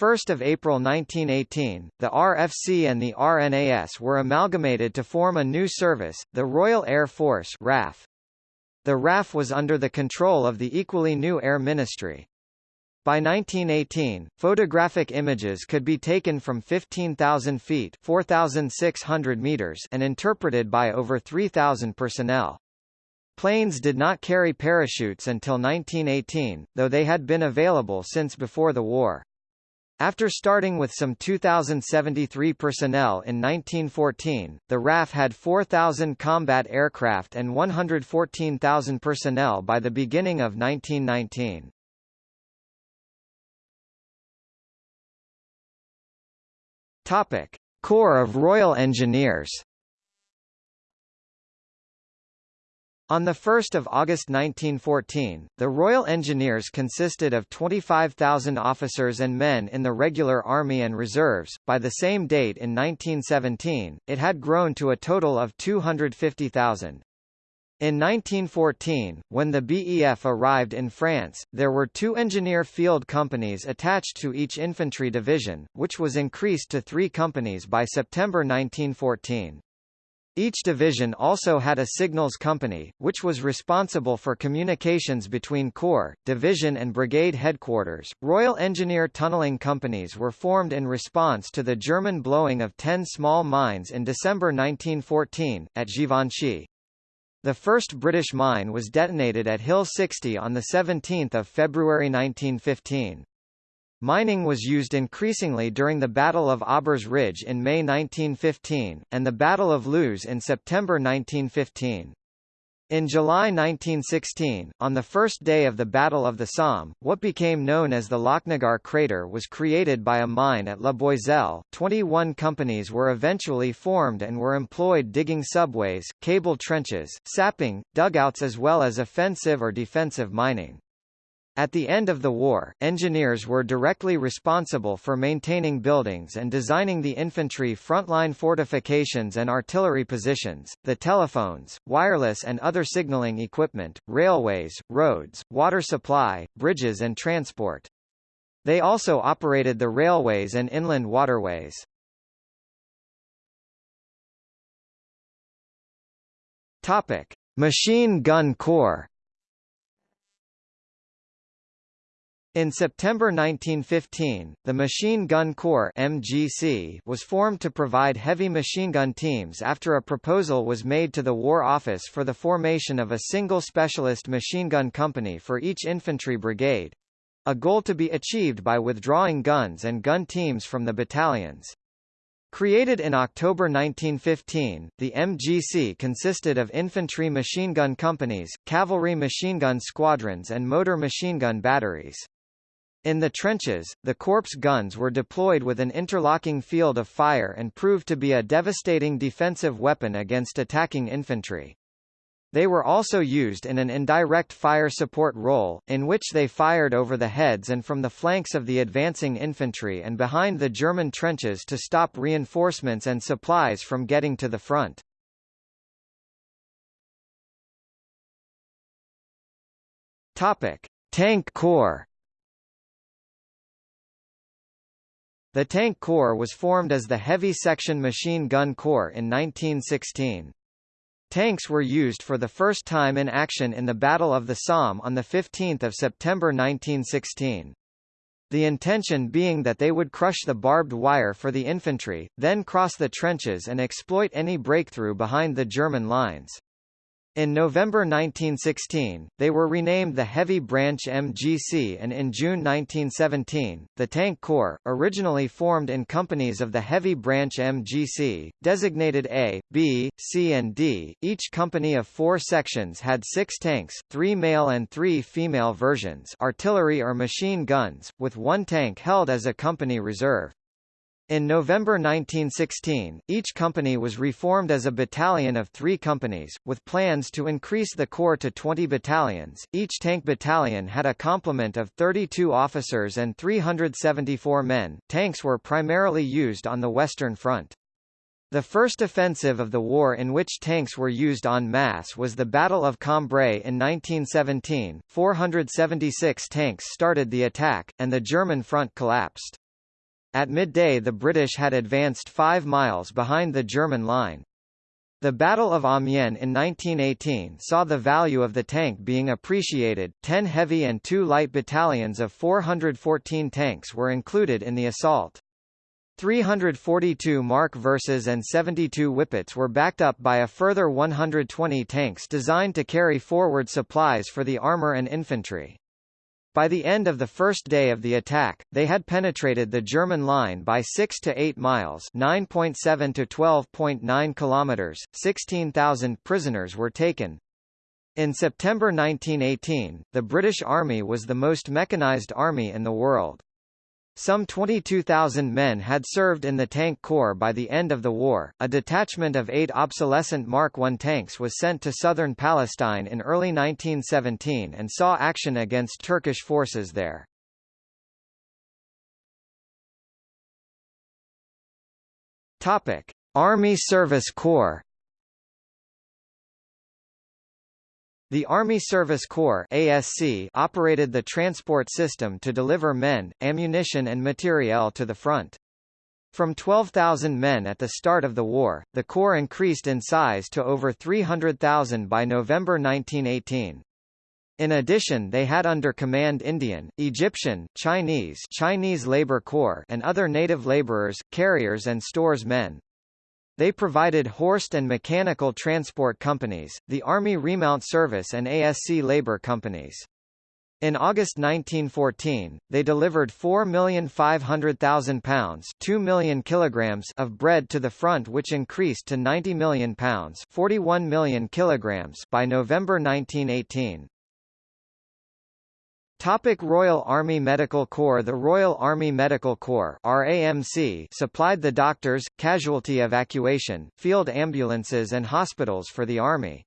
April 1918, the RFC and the RNAS were amalgamated to form a new service, the Royal Air Force RAF. The RAF was under the control of the equally new Air Ministry. By 1918, photographic images could be taken from 15,000 feet 4,600 meters and interpreted by over 3,000 personnel. Planes did not carry parachutes until 1918, though they had been available since before the war. After starting with some 2,073 personnel in 1914, the RAF had 4,000 combat aircraft and 114,000 personnel by the beginning of 1919. Topic: Corps of Royal Engineers On 1 August 1914, the Royal Engineers consisted of 25,000 officers and men in the regular army and reserves. By the same date in 1917, it had grown to a total of 250,000. In 1914, when the BEF arrived in France, there were two engineer field companies attached to each infantry division, which was increased to three companies by September 1914. Each division also had a signals company, which was responsible for communications between corps, division and brigade headquarters. Royal Engineer tunneling companies were formed in response to the German blowing of 10 small mines in December 1914, at Givenchy. The first British mine was detonated at Hill 60 on 17 February 1915. Mining was used increasingly during the Battle of Aubers Ridge in May 1915, and the Battle of Loos in September 1915. In July 1916, on the first day of the Battle of the Somme, what became known as the Lochnagar crater was created by a mine at La Boisselle. 21 companies were eventually formed and were employed digging subways, cable trenches, sapping, dugouts as well as offensive or defensive mining. At the end of the war, engineers were directly responsible for maintaining buildings and designing the infantry frontline fortifications and artillery positions, the telephones, wireless and other signaling equipment, railways, roads, water supply, bridges and transport. They also operated the railways and inland waterways. Topic: Machine Gun Corps In September 1915, the Machine Gun Corps MGC was formed to provide heavy machine gun teams after a proposal was made to the War Office for the formation of a single specialist machine gun company for each infantry brigade a goal to be achieved by withdrawing guns and gun teams from the battalions. Created in October 1915, the MGC consisted of infantry machine gun companies, cavalry machine gun squadrons and motor machine gun batteries. In the trenches, the Corps guns were deployed with an interlocking field of fire and proved to be a devastating defensive weapon against attacking infantry. They were also used in an indirect fire support role, in which they fired over the heads and from the flanks of the advancing infantry and behind the German trenches to stop reinforcements and supplies from getting to the front. Topic: Tank Corps The Tank Corps was formed as the Heavy Section Machine Gun Corps in 1916. Tanks were used for the first time in action in the Battle of the Somme on 15 September 1916. The intention being that they would crush the barbed wire for the infantry, then cross the trenches and exploit any breakthrough behind the German lines. In November 1916, they were renamed the Heavy Branch MGC and in June 1917, the Tank Corps, originally formed in companies of the Heavy Branch MGC, designated A, B, C and D, each company of four sections had six tanks, three male and three female versions artillery or machine guns, with one tank held as a company reserve. In November 1916, each company was reformed as a battalion of three companies, with plans to increase the corps to 20 battalions. Each tank battalion had a complement of 32 officers and 374 men. Tanks were primarily used on the Western Front. The first offensive of the war in which tanks were used en masse was the Battle of Cambrai in 1917. 476 tanks started the attack, and the German front collapsed. At midday the British had advanced five miles behind the German line. The Battle of Amiens in 1918 saw the value of the tank being appreciated. 10 heavy and 2 light battalions of 414 tanks were included in the assault. 342 Mark Verses and 72 Whippets were backed up by a further 120 tanks designed to carry forward supplies for the armor and infantry. By the end of the first day of the attack, they had penetrated the German line by 6 to 8 miles, 9.7 to 12.9 kilometers. 16,000 prisoners were taken. In September 1918, the British Army was the most mechanized army in the world. Some 22,000 men had served in the Tank Corps by the end of the war. A detachment of eight obsolescent Mark I tanks was sent to southern Palestine in early 1917 and saw action against Turkish forces there. Topic: Army Service Corps The Army Service Corps ASC operated the transport system to deliver men, ammunition and materiel to the front. From 12,000 men at the start of the war, the Corps increased in size to over 300,000 by November 1918. In addition they had under command Indian, Egyptian, Chinese Chinese Labor Corps and other native laborers, carriers and stores men. They provided Horst and mechanical transport companies, the Army Remount Service and ASC labor companies. In August 1914, they delivered 4,500,000 pounds 2 million kilograms of bread to the front which increased to 90 million pounds 41 million kilograms by November 1918. Topic Royal Army Medical Corps The Royal Army Medical Corps RAMC supplied the doctors, casualty evacuation, field ambulances and hospitals for the Army.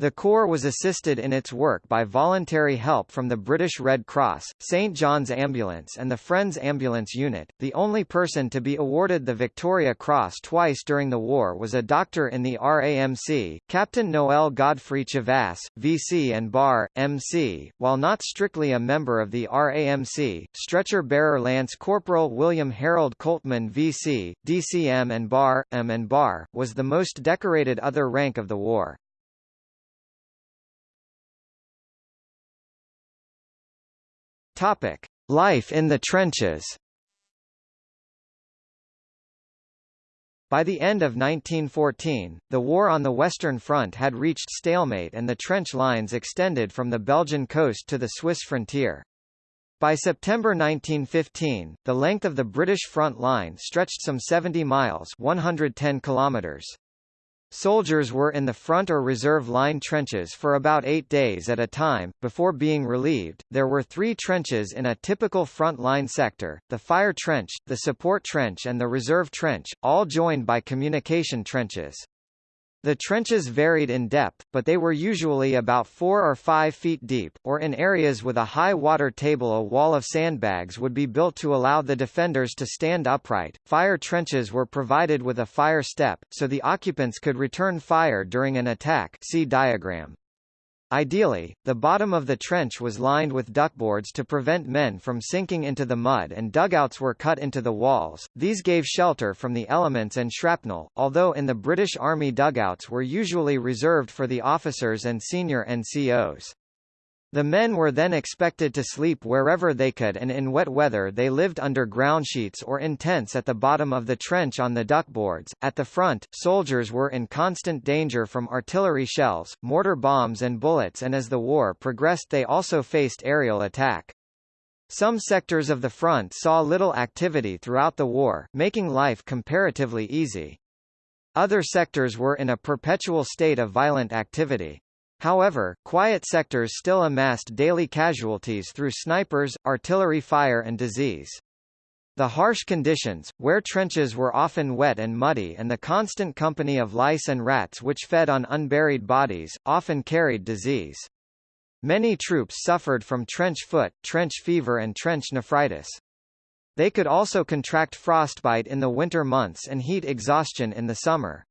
The Corps was assisted in its work by voluntary help from the British Red Cross, St John's Ambulance and the Friends Ambulance Unit. The only person to be awarded the Victoria Cross twice during the war was a doctor in the RAMC, Captain Noel Godfrey Chavasse, VC and Bar, MC, while not strictly a member of the RAMC, stretcher bearer Lance Corporal William Harold Coltman VC, DCM and Bar, M and Bar, was the most decorated other rank of the war. Topic: Life in the trenches. By the end of 1914, the war on the Western Front had reached stalemate and the trench lines extended from the Belgian coast to the Swiss frontier. By September 1915, the length of the British front line stretched some 70 miles 110 kilometers. Soldiers were in the front or reserve line trenches for about eight days at a time, before being relieved. There were three trenches in a typical front line sector, the fire trench, the support trench and the reserve trench, all joined by communication trenches. The trenches varied in depth, but they were usually about 4 or 5 feet deep, or in areas with a high water table a wall of sandbags would be built to allow the defenders to stand upright. Fire trenches were provided with a fire step, so the occupants could return fire during an attack see diagram. Ideally, the bottom of the trench was lined with duckboards to prevent men from sinking into the mud and dugouts were cut into the walls. These gave shelter from the elements and shrapnel, although in the British Army dugouts were usually reserved for the officers and senior NCOs. The men were then expected to sleep wherever they could and in wet weather they lived under ground sheets or in tents at the bottom of the trench on the duckboards. At the front, soldiers were in constant danger from artillery shells, mortar bombs and bullets and as the war progressed they also faced aerial attack. Some sectors of the front saw little activity throughout the war, making life comparatively easy. Other sectors were in a perpetual state of violent activity. However, quiet sectors still amassed daily casualties through snipers, artillery fire and disease. The harsh conditions, where trenches were often wet and muddy and the constant company of lice and rats which fed on unburied bodies, often carried disease. Many troops suffered from trench foot, trench fever and trench nephritis. They could also contract frostbite in the winter months and heat exhaustion in the summer.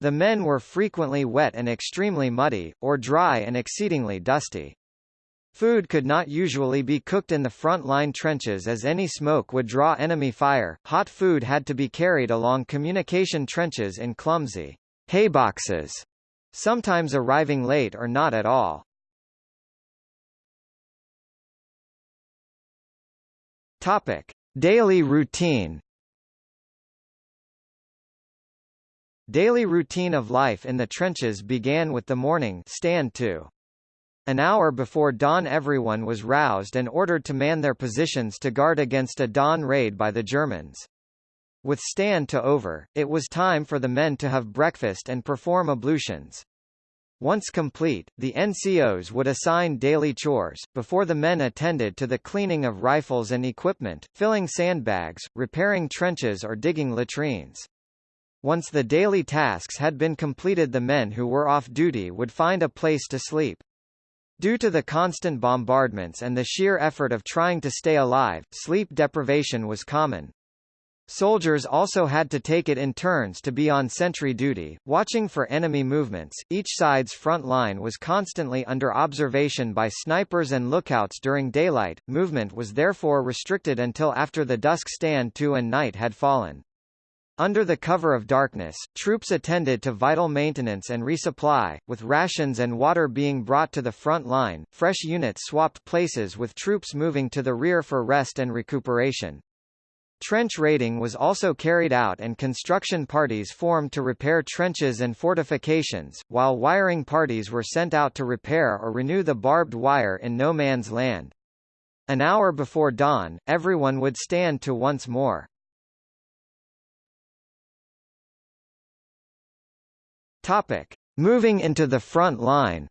The men were frequently wet and extremely muddy, or dry and exceedingly dusty. Food could not usually be cooked in the front line trenches as any smoke would draw enemy fire. Hot food had to be carried along communication trenches in clumsy hayboxes, sometimes arriving late or not at all. Topic: Daily routine Daily routine of life in the trenches began with the morning stand to. An hour before dawn everyone was roused and ordered to man their positions to guard against a dawn raid by the Germans. With stand to over, it was time for the men to have breakfast and perform ablutions. Once complete, the NCOs would assign daily chores, before the men attended to the cleaning of rifles and equipment, filling sandbags, repairing trenches or digging latrines. Once the daily tasks had been completed the men who were off duty would find a place to sleep. Due to the constant bombardments and the sheer effort of trying to stay alive, sleep deprivation was common. Soldiers also had to take it in turns to be on sentry duty, watching for enemy movements. Each side's front line was constantly under observation by snipers and lookouts during daylight. Movement was therefore restricted until after the dusk stand to and night had fallen. Under the cover of darkness, troops attended to vital maintenance and resupply, with rations and water being brought to the front line. Fresh units swapped places with troops moving to the rear for rest and recuperation. Trench raiding was also carried out and construction parties formed to repair trenches and fortifications, while wiring parties were sent out to repair or renew the barbed wire in no man's land. An hour before dawn, everyone would stand to once more. Topic: Moving into the front line.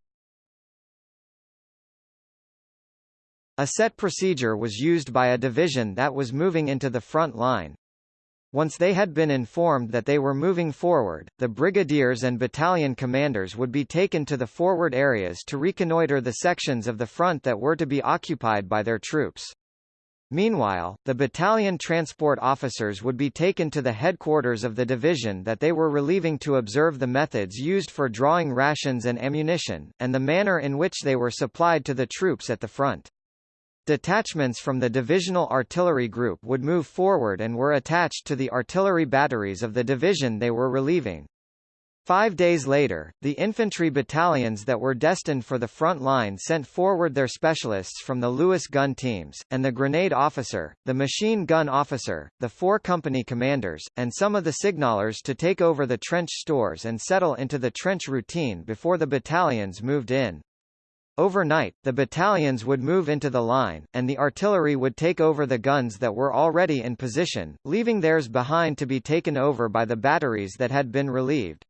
A set procedure was used by a division that was moving into the front line. Once they had been informed that they were moving forward, the brigadiers and battalion commanders would be taken to the forward areas to reconnoiter the sections of the front that were to be occupied by their troops. Meanwhile, the battalion transport officers would be taken to the headquarters of the division that they were relieving to observe the methods used for drawing rations and ammunition, and the manner in which they were supplied to the troops at the front. Detachments from the divisional artillery group would move forward and were attached to the artillery batteries of the division they were relieving. Five days later, the infantry battalions that were destined for the front line sent forward their specialists from the Lewis gun teams, and the grenade officer, the machine gun officer, the four company commanders, and some of the signalers to take over the trench stores and settle into the trench routine before the battalions moved in. Overnight, the battalions would move into the line, and the artillery would take over the guns that were already in position, leaving theirs behind to be taken over by the batteries that had been relieved.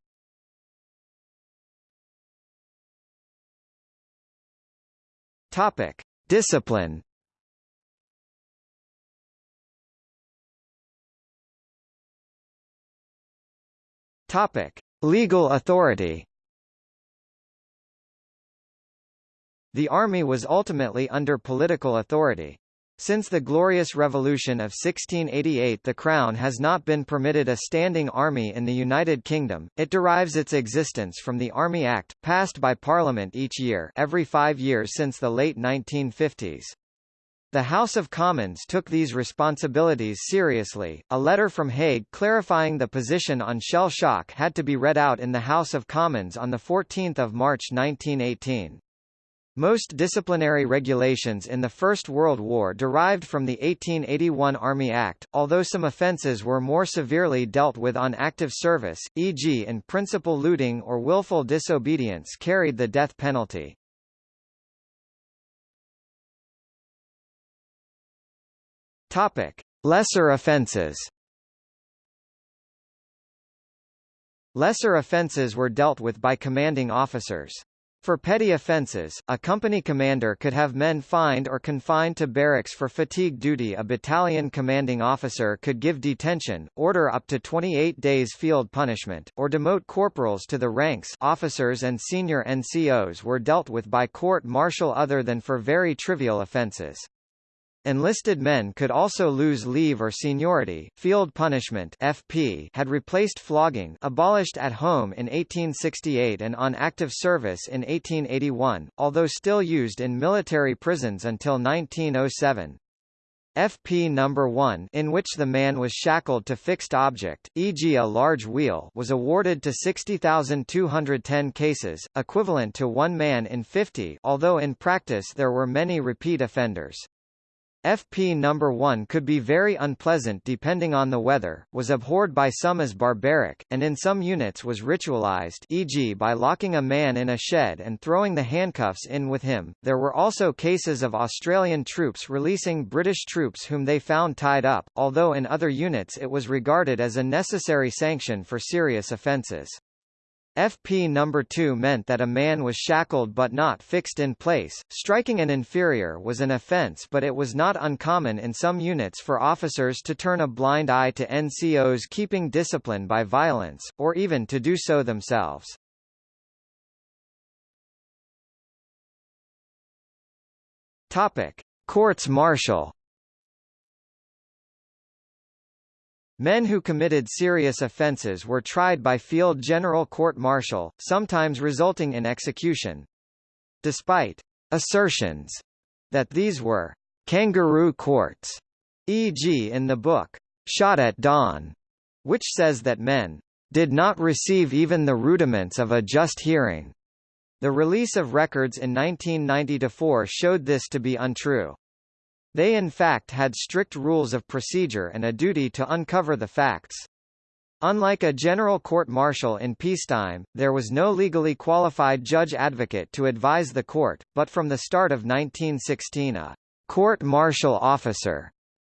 Topic: Discipline. Topic: Legal authority. The army was ultimately under political authority. Since the Glorious Revolution of 1688 the Crown has not been permitted a standing army in the United Kingdom, it derives its existence from the Army Act, passed by Parliament each year every five years since the late 1950s. The House of Commons took these responsibilities seriously. A letter from Haig clarifying the position on shell shock had to be read out in the House of Commons on 14 March 1918. Most disciplinary regulations in the First World War derived from the 1881 Army Act, although some offences were more severely dealt with on active service, e.g. in principle looting or willful disobedience carried the death penalty. Topic: Lesser offences. Lesser offences were dealt with by commanding officers. For petty offences, a company commander could have men fined or confined to barracks for fatigue duty a battalion commanding officer could give detention, order up to 28 days field punishment, or demote corporals to the ranks officers and senior NCOs were dealt with by court-martial other than for very trivial offences. Enlisted men could also lose leave or seniority. Field punishment (FP) had replaced flogging, abolished at home in 1868 and on active service in 1881, although still used in military prisons until 1907. FP number 1 in which the man was shackled to fixed object, e.g. a large wheel was awarded to 60,210 cases, equivalent to one man in 50 although in practice there were many repeat offenders. FP number 1 could be very unpleasant depending on the weather, was abhorred by some as barbaric, and in some units was ritualized e.g. by locking a man in a shed and throwing the handcuffs in with him. There were also cases of Australian troops releasing British troops whom they found tied up, although in other units it was regarded as a necessary sanction for serious offences. FP number 2 meant that a man was shackled but not fixed in place. Striking an inferior was an offense but it was not uncommon in some units for officers to turn a blind eye to NCOs keeping discipline by violence, or even to do so themselves. Topic: Courts martial Men who committed serious offences were tried by field general court-martial, sometimes resulting in execution. Despite assertions that these were kangaroo courts, e.g. in the book, Shot at Dawn, which says that men did not receive even the rudiments of a just hearing. The release of records in 1990-4 showed this to be untrue. They in fact had strict rules of procedure and a duty to uncover the facts. Unlike a general court-martial in peacetime, there was no legally qualified judge-advocate to advise the court, but from the start of 1916 a court-martial officer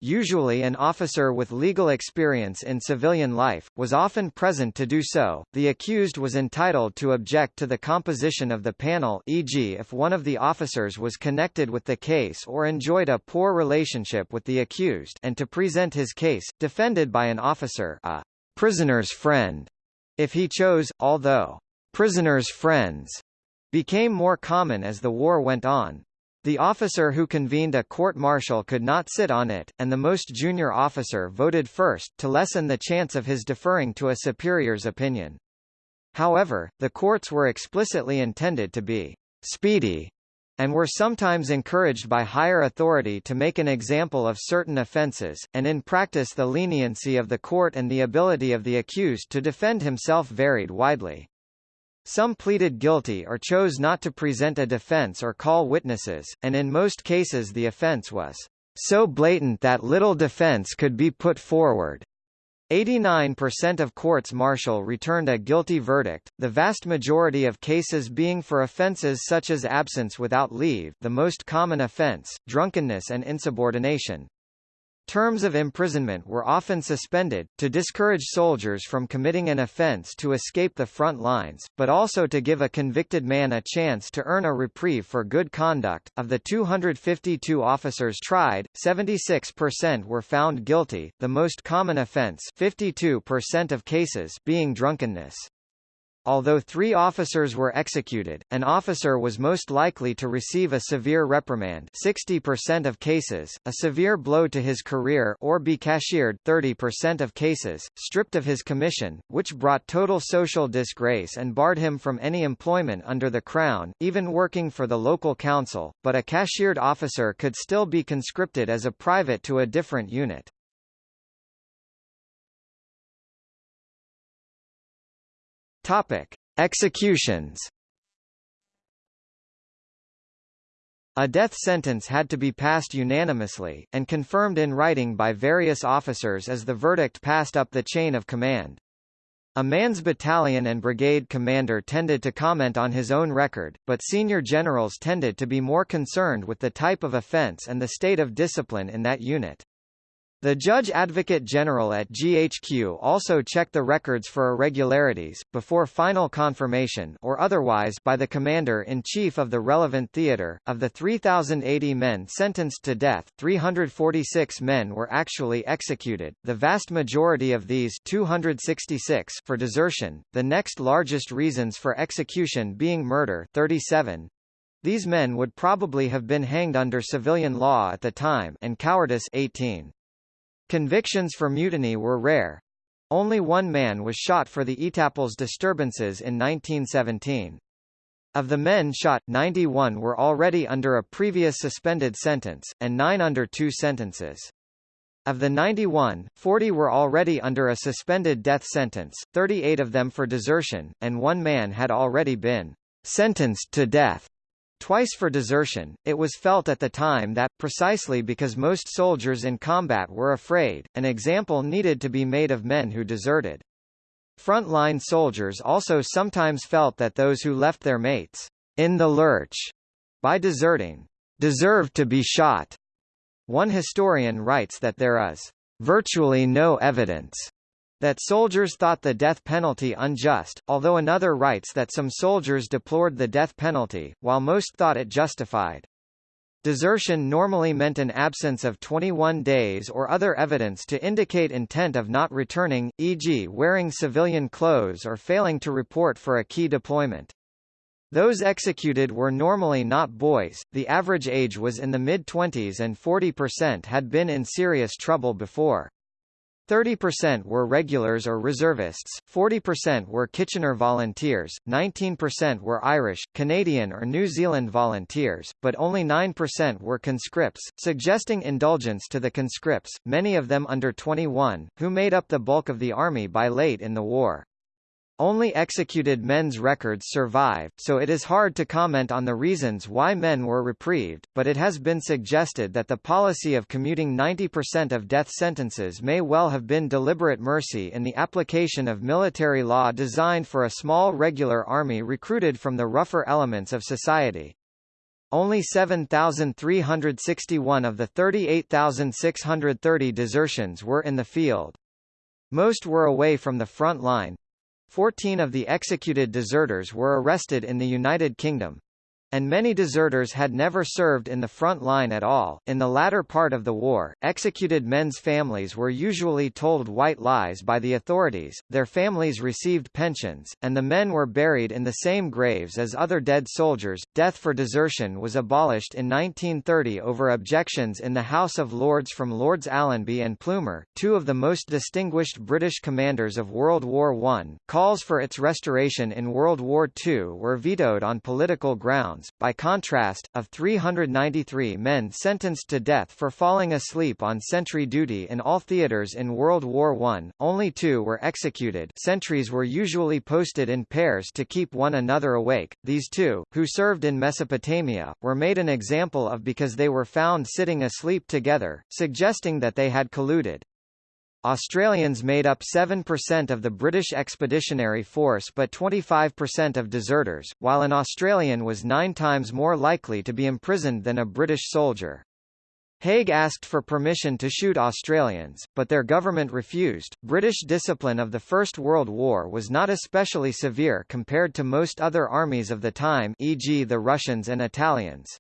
usually an officer with legal experience in civilian life, was often present to do so. The accused was entitled to object to the composition of the panel e.g. if one of the officers was connected with the case or enjoyed a poor relationship with the accused and to present his case, defended by an officer a prisoner's friend, if he chose, although prisoner's friends became more common as the war went on. The officer who convened a court-martial could not sit on it, and the most junior officer voted first, to lessen the chance of his deferring to a superior's opinion. However, the courts were explicitly intended to be speedy, and were sometimes encouraged by higher authority to make an example of certain offences, and in practice the leniency of the court and the ability of the accused to defend himself varied widely. Some pleaded guilty or chose not to present a defense or call witnesses, and in most cases the offense was so blatant that little defense could be put forward. 89% of courts-martial returned a guilty verdict, the vast majority of cases being for offences such as absence without leave the most common offence, drunkenness and insubordination. Terms of imprisonment were often suspended, to discourage soldiers from committing an offense to escape the front lines, but also to give a convicted man a chance to earn a reprieve for good conduct. Of the 252 officers tried, 76% were found guilty, the most common offense 52% of cases being drunkenness. Although three officers were executed, an officer was most likely to receive a severe reprimand 60% of cases, a severe blow to his career or be cashiered 30% of cases, stripped of his commission, which brought total social disgrace and barred him from any employment under the Crown, even working for the local council, but a cashiered officer could still be conscripted as a private to a different unit. Topic: Executions. A death sentence had to be passed unanimously, and confirmed in writing by various officers as the verdict passed up the chain of command. A man's battalion and brigade commander tended to comment on his own record, but senior generals tended to be more concerned with the type of offense and the state of discipline in that unit. The Judge Advocate General at GHQ also checked the records for irregularities, before final confirmation or otherwise by the Commander-in-Chief of the relevant theater. Of the 3,080 men sentenced to death, 346 men were actually executed, the vast majority of these 266 for desertion, the next largest reasons for execution being murder 37, these men would probably have been hanged under civilian law at the time and cowardice 18. Convictions for mutiny were rare. Only one man was shot for the Etaples disturbances in 1917. Of the men shot, 91 were already under a previous suspended sentence, and 9 under two sentences. Of the 91, 40 were already under a suspended death sentence, 38 of them for desertion, and one man had already been sentenced to death. Twice for desertion, it was felt at the time that, precisely because most soldiers in combat were afraid, an example needed to be made of men who deserted. Front-line soldiers also sometimes felt that those who left their mates in the lurch by deserting deserved to be shot. One historian writes that there is virtually no evidence that soldiers thought the death penalty unjust, although another writes that some soldiers deplored the death penalty, while most thought it justified. Desertion normally meant an absence of 21 days or other evidence to indicate intent of not returning, e.g. wearing civilian clothes or failing to report for a key deployment. Those executed were normally not boys, the average age was in the mid-20s and 40% had been in serious trouble before. 30% were regulars or reservists, 40% were Kitchener volunteers, 19% were Irish, Canadian or New Zealand volunteers, but only 9% were conscripts, suggesting indulgence to the conscripts, many of them under 21, who made up the bulk of the army by late in the war. Only executed men's records survive, so it is hard to comment on the reasons why men were reprieved, but it has been suggested that the policy of commuting 90% of death sentences may well have been deliberate mercy in the application of military law designed for a small regular army recruited from the rougher elements of society. Only 7,361 of the 38,630 desertions were in the field. Most were away from the front line, Fourteen of the executed deserters were arrested in the United Kingdom, and many deserters had never served in the front line at all. In the latter part of the war, executed men's families were usually told white lies by the authorities, their families received pensions, and the men were buried in the same graves as other dead soldiers. Death for desertion was abolished in 1930 over objections in the House of Lords from Lords Allenby and Plumer, two of the most distinguished British commanders of World War I. Calls for its restoration in World War II were vetoed on political grounds by contrast, of 393 men sentenced to death for falling asleep on sentry duty in all theaters in World War I, only two were executed sentries were usually posted in pairs to keep one another awake. These two, who served in Mesopotamia, were made an example of because they were found sitting asleep together, suggesting that they had colluded. Australians made up 7% of the British Expeditionary Force but 25% of deserters, while an Australian was nine times more likely to be imprisoned than a British soldier. Haig asked for permission to shoot Australians, but their government refused. British discipline of the First World War was not especially severe compared to most other armies of the time, e.g., the Russians and Italians.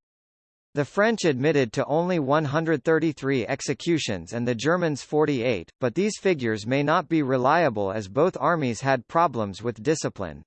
The French admitted to only 133 executions and the Germans 48, but these figures may not be reliable as both armies had problems with discipline.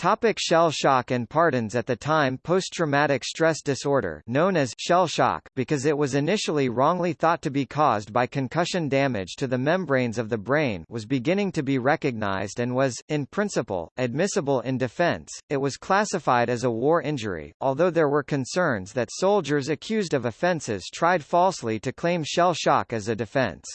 Topic shell shock and pardons At the time post-traumatic stress disorder known as shell shock because it was initially wrongly thought to be caused by concussion damage to the membranes of the brain was beginning to be recognized and was, in principle, admissible in defense, it was classified as a war injury, although there were concerns that soldiers accused of offenses tried falsely to claim shell shock as a defense.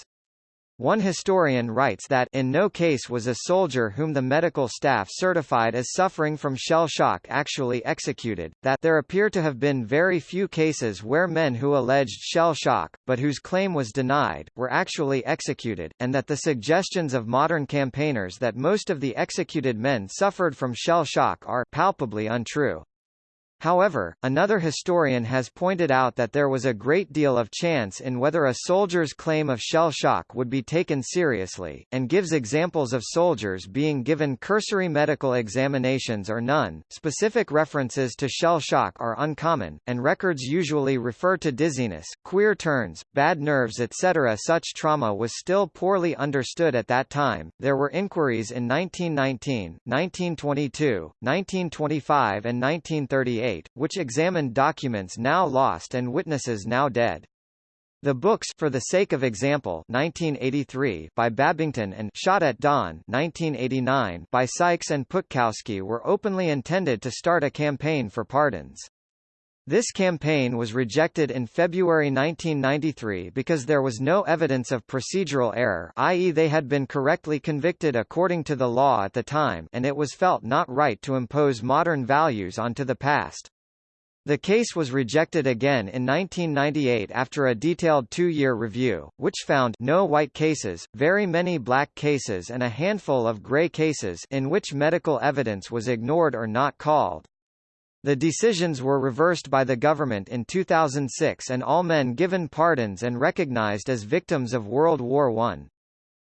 One historian writes that in no case was a soldier whom the medical staff certified as suffering from shell shock actually executed, that there appear to have been very few cases where men who alleged shell shock, but whose claim was denied, were actually executed, and that the suggestions of modern campaigners that most of the executed men suffered from shell shock are palpably untrue. However, another historian has pointed out that there was a great deal of chance in whether a soldier's claim of shell shock would be taken seriously, and gives examples of soldiers being given cursory medical examinations or none. Specific references to shell shock are uncommon, and records usually refer to dizziness, queer turns, bad nerves, etc. Such trauma was still poorly understood at that time. There were inquiries in 1919, 1922, 1925, and 1938 which examined documents now lost and witnesses now dead. The books For the Sake of Example 1983 by Babington and Shot at Dawn 1989 by Sykes and Putkowski were openly intended to start a campaign for pardons. This campaign was rejected in February 1993 because there was no evidence of procedural error i.e. they had been correctly convicted according to the law at the time and it was felt not right to impose modern values onto the past. The case was rejected again in 1998 after a detailed two-year review, which found no white cases, very many black cases and a handful of gray cases in which medical evidence was ignored or not called. The decisions were reversed by the government in 2006 and all men given pardons and recognized as victims of World War I.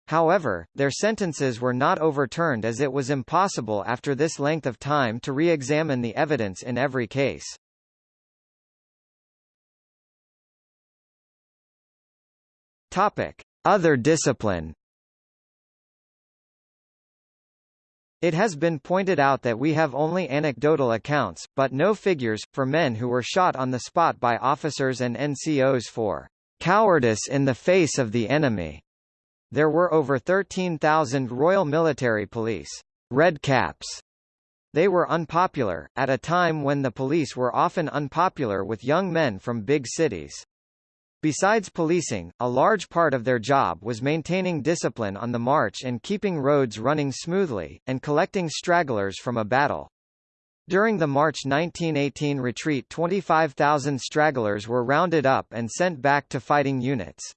However, their sentences were not overturned as it was impossible after this length of time to re-examine the evidence in every case. Topic: Other discipline It has been pointed out that we have only anecdotal accounts, but no figures, for men who were shot on the spot by officers and NCOs for cowardice in the face of the enemy. There were over 13,000 Royal Military Police Red Caps. They were unpopular, at a time when the police were often unpopular with young men from big cities. Besides policing, a large part of their job was maintaining discipline on the march and keeping roads running smoothly, and collecting stragglers from a battle. During the March 1918 retreat 25,000 stragglers were rounded up and sent back to fighting units.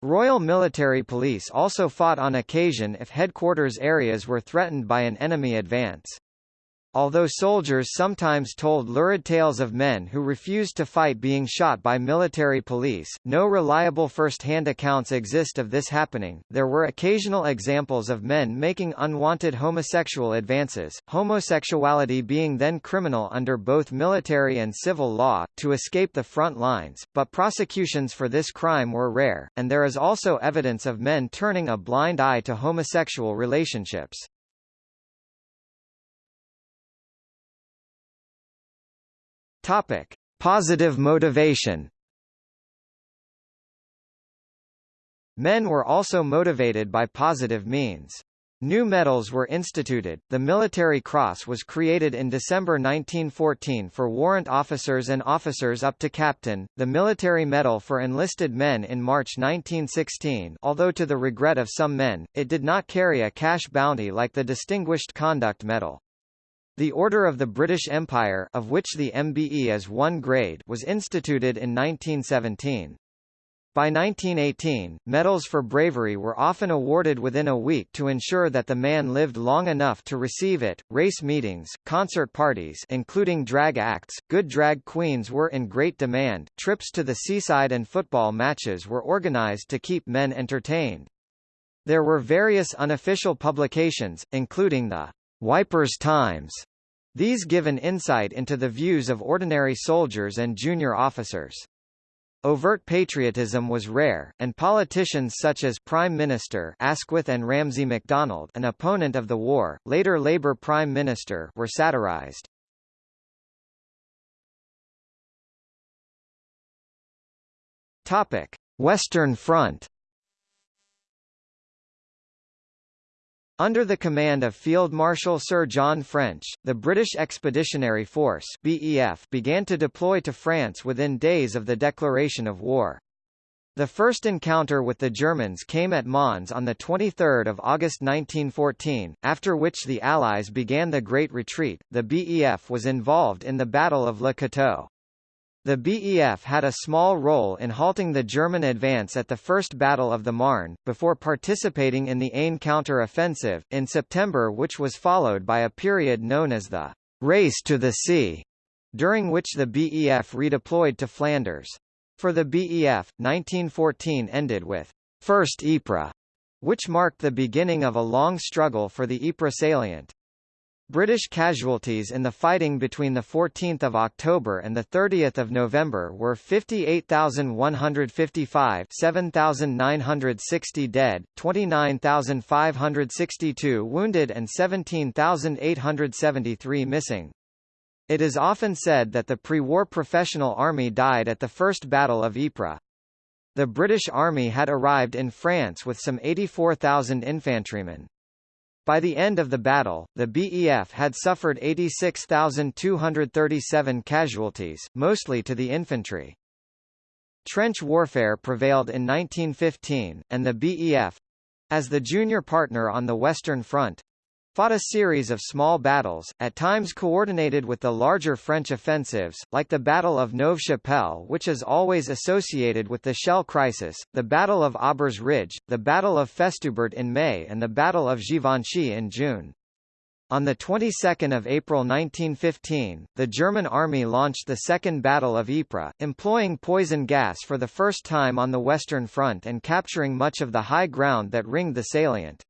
Royal Military Police also fought on occasion if headquarters areas were threatened by an enemy advance. Although soldiers sometimes told lurid tales of men who refused to fight being shot by military police, no reliable first-hand accounts exist of this happening. There were occasional examples of men making unwanted homosexual advances, homosexuality being then criminal under both military and civil law, to escape the front lines, but prosecutions for this crime were rare, and there is also evidence of men turning a blind eye to homosexual relationships. Topic: Positive motivation. Men were also motivated by positive means. New medals were instituted. The Military Cross was created in December 1914 for warrant officers and officers up to captain, the Military Medal for enlisted men in March 1916 although to the regret of some men, it did not carry a cash bounty like the Distinguished Conduct Medal. The Order of the British Empire of which the MBE is one grade was instituted in 1917. By 1918, medals for bravery were often awarded within a week to ensure that the man lived long enough to receive it. Race meetings, concert parties including drag acts, good drag queens were in great demand. Trips to the seaside and football matches were organized to keep men entertained. There were various unofficial publications, including the Wipers Times. These give an insight into the views of ordinary soldiers and junior officers. Overt patriotism was rare, and politicians such as Prime Minister Asquith and Ramsay MacDonald an opponent of the war, later Labour Prime Minister were satirised. Topic. Western Front Under the command of Field Marshal Sir John French, the British Expeditionary Force BEF began to deploy to France within days of the declaration of war. The first encounter with the Germans came at Mons on 23 August 1914, after which the Allies began the Great Retreat. The BEF was involved in the Battle of Le Cateau. The BEF had a small role in halting the German advance at the First Battle of the Marne, before participating in the Aisne counter-offensive, in September which was followed by a period known as the «Race to the Sea», during which the BEF redeployed to Flanders. For the BEF, 1914 ended with «First Ypres», which marked the beginning of a long struggle for the Ypres salient. British casualties in the fighting between 14 October and 30 November were 58,155 7,960 dead, 29,562 wounded and 17,873 missing. It is often said that the pre-war professional army died at the First Battle of Ypres. The British Army had arrived in France with some 84,000 infantrymen. By the end of the battle, the BEF had suffered 86,237 casualties, mostly to the infantry. Trench warfare prevailed in 1915, and the BEF—as the junior partner on the Western Front, fought a series of small battles, at times coordinated with the larger French offensives, like the Battle of Neuve-Chapelle which is always associated with the Shell crisis, the Battle of Aubers Ridge, the Battle of Festubert in May and the Battle of Givenchy in June. On the 22nd of April 1915, the German army launched the Second Battle of Ypres, employing poison gas for the first time on the Western Front and capturing much of the high ground that ringed the salient.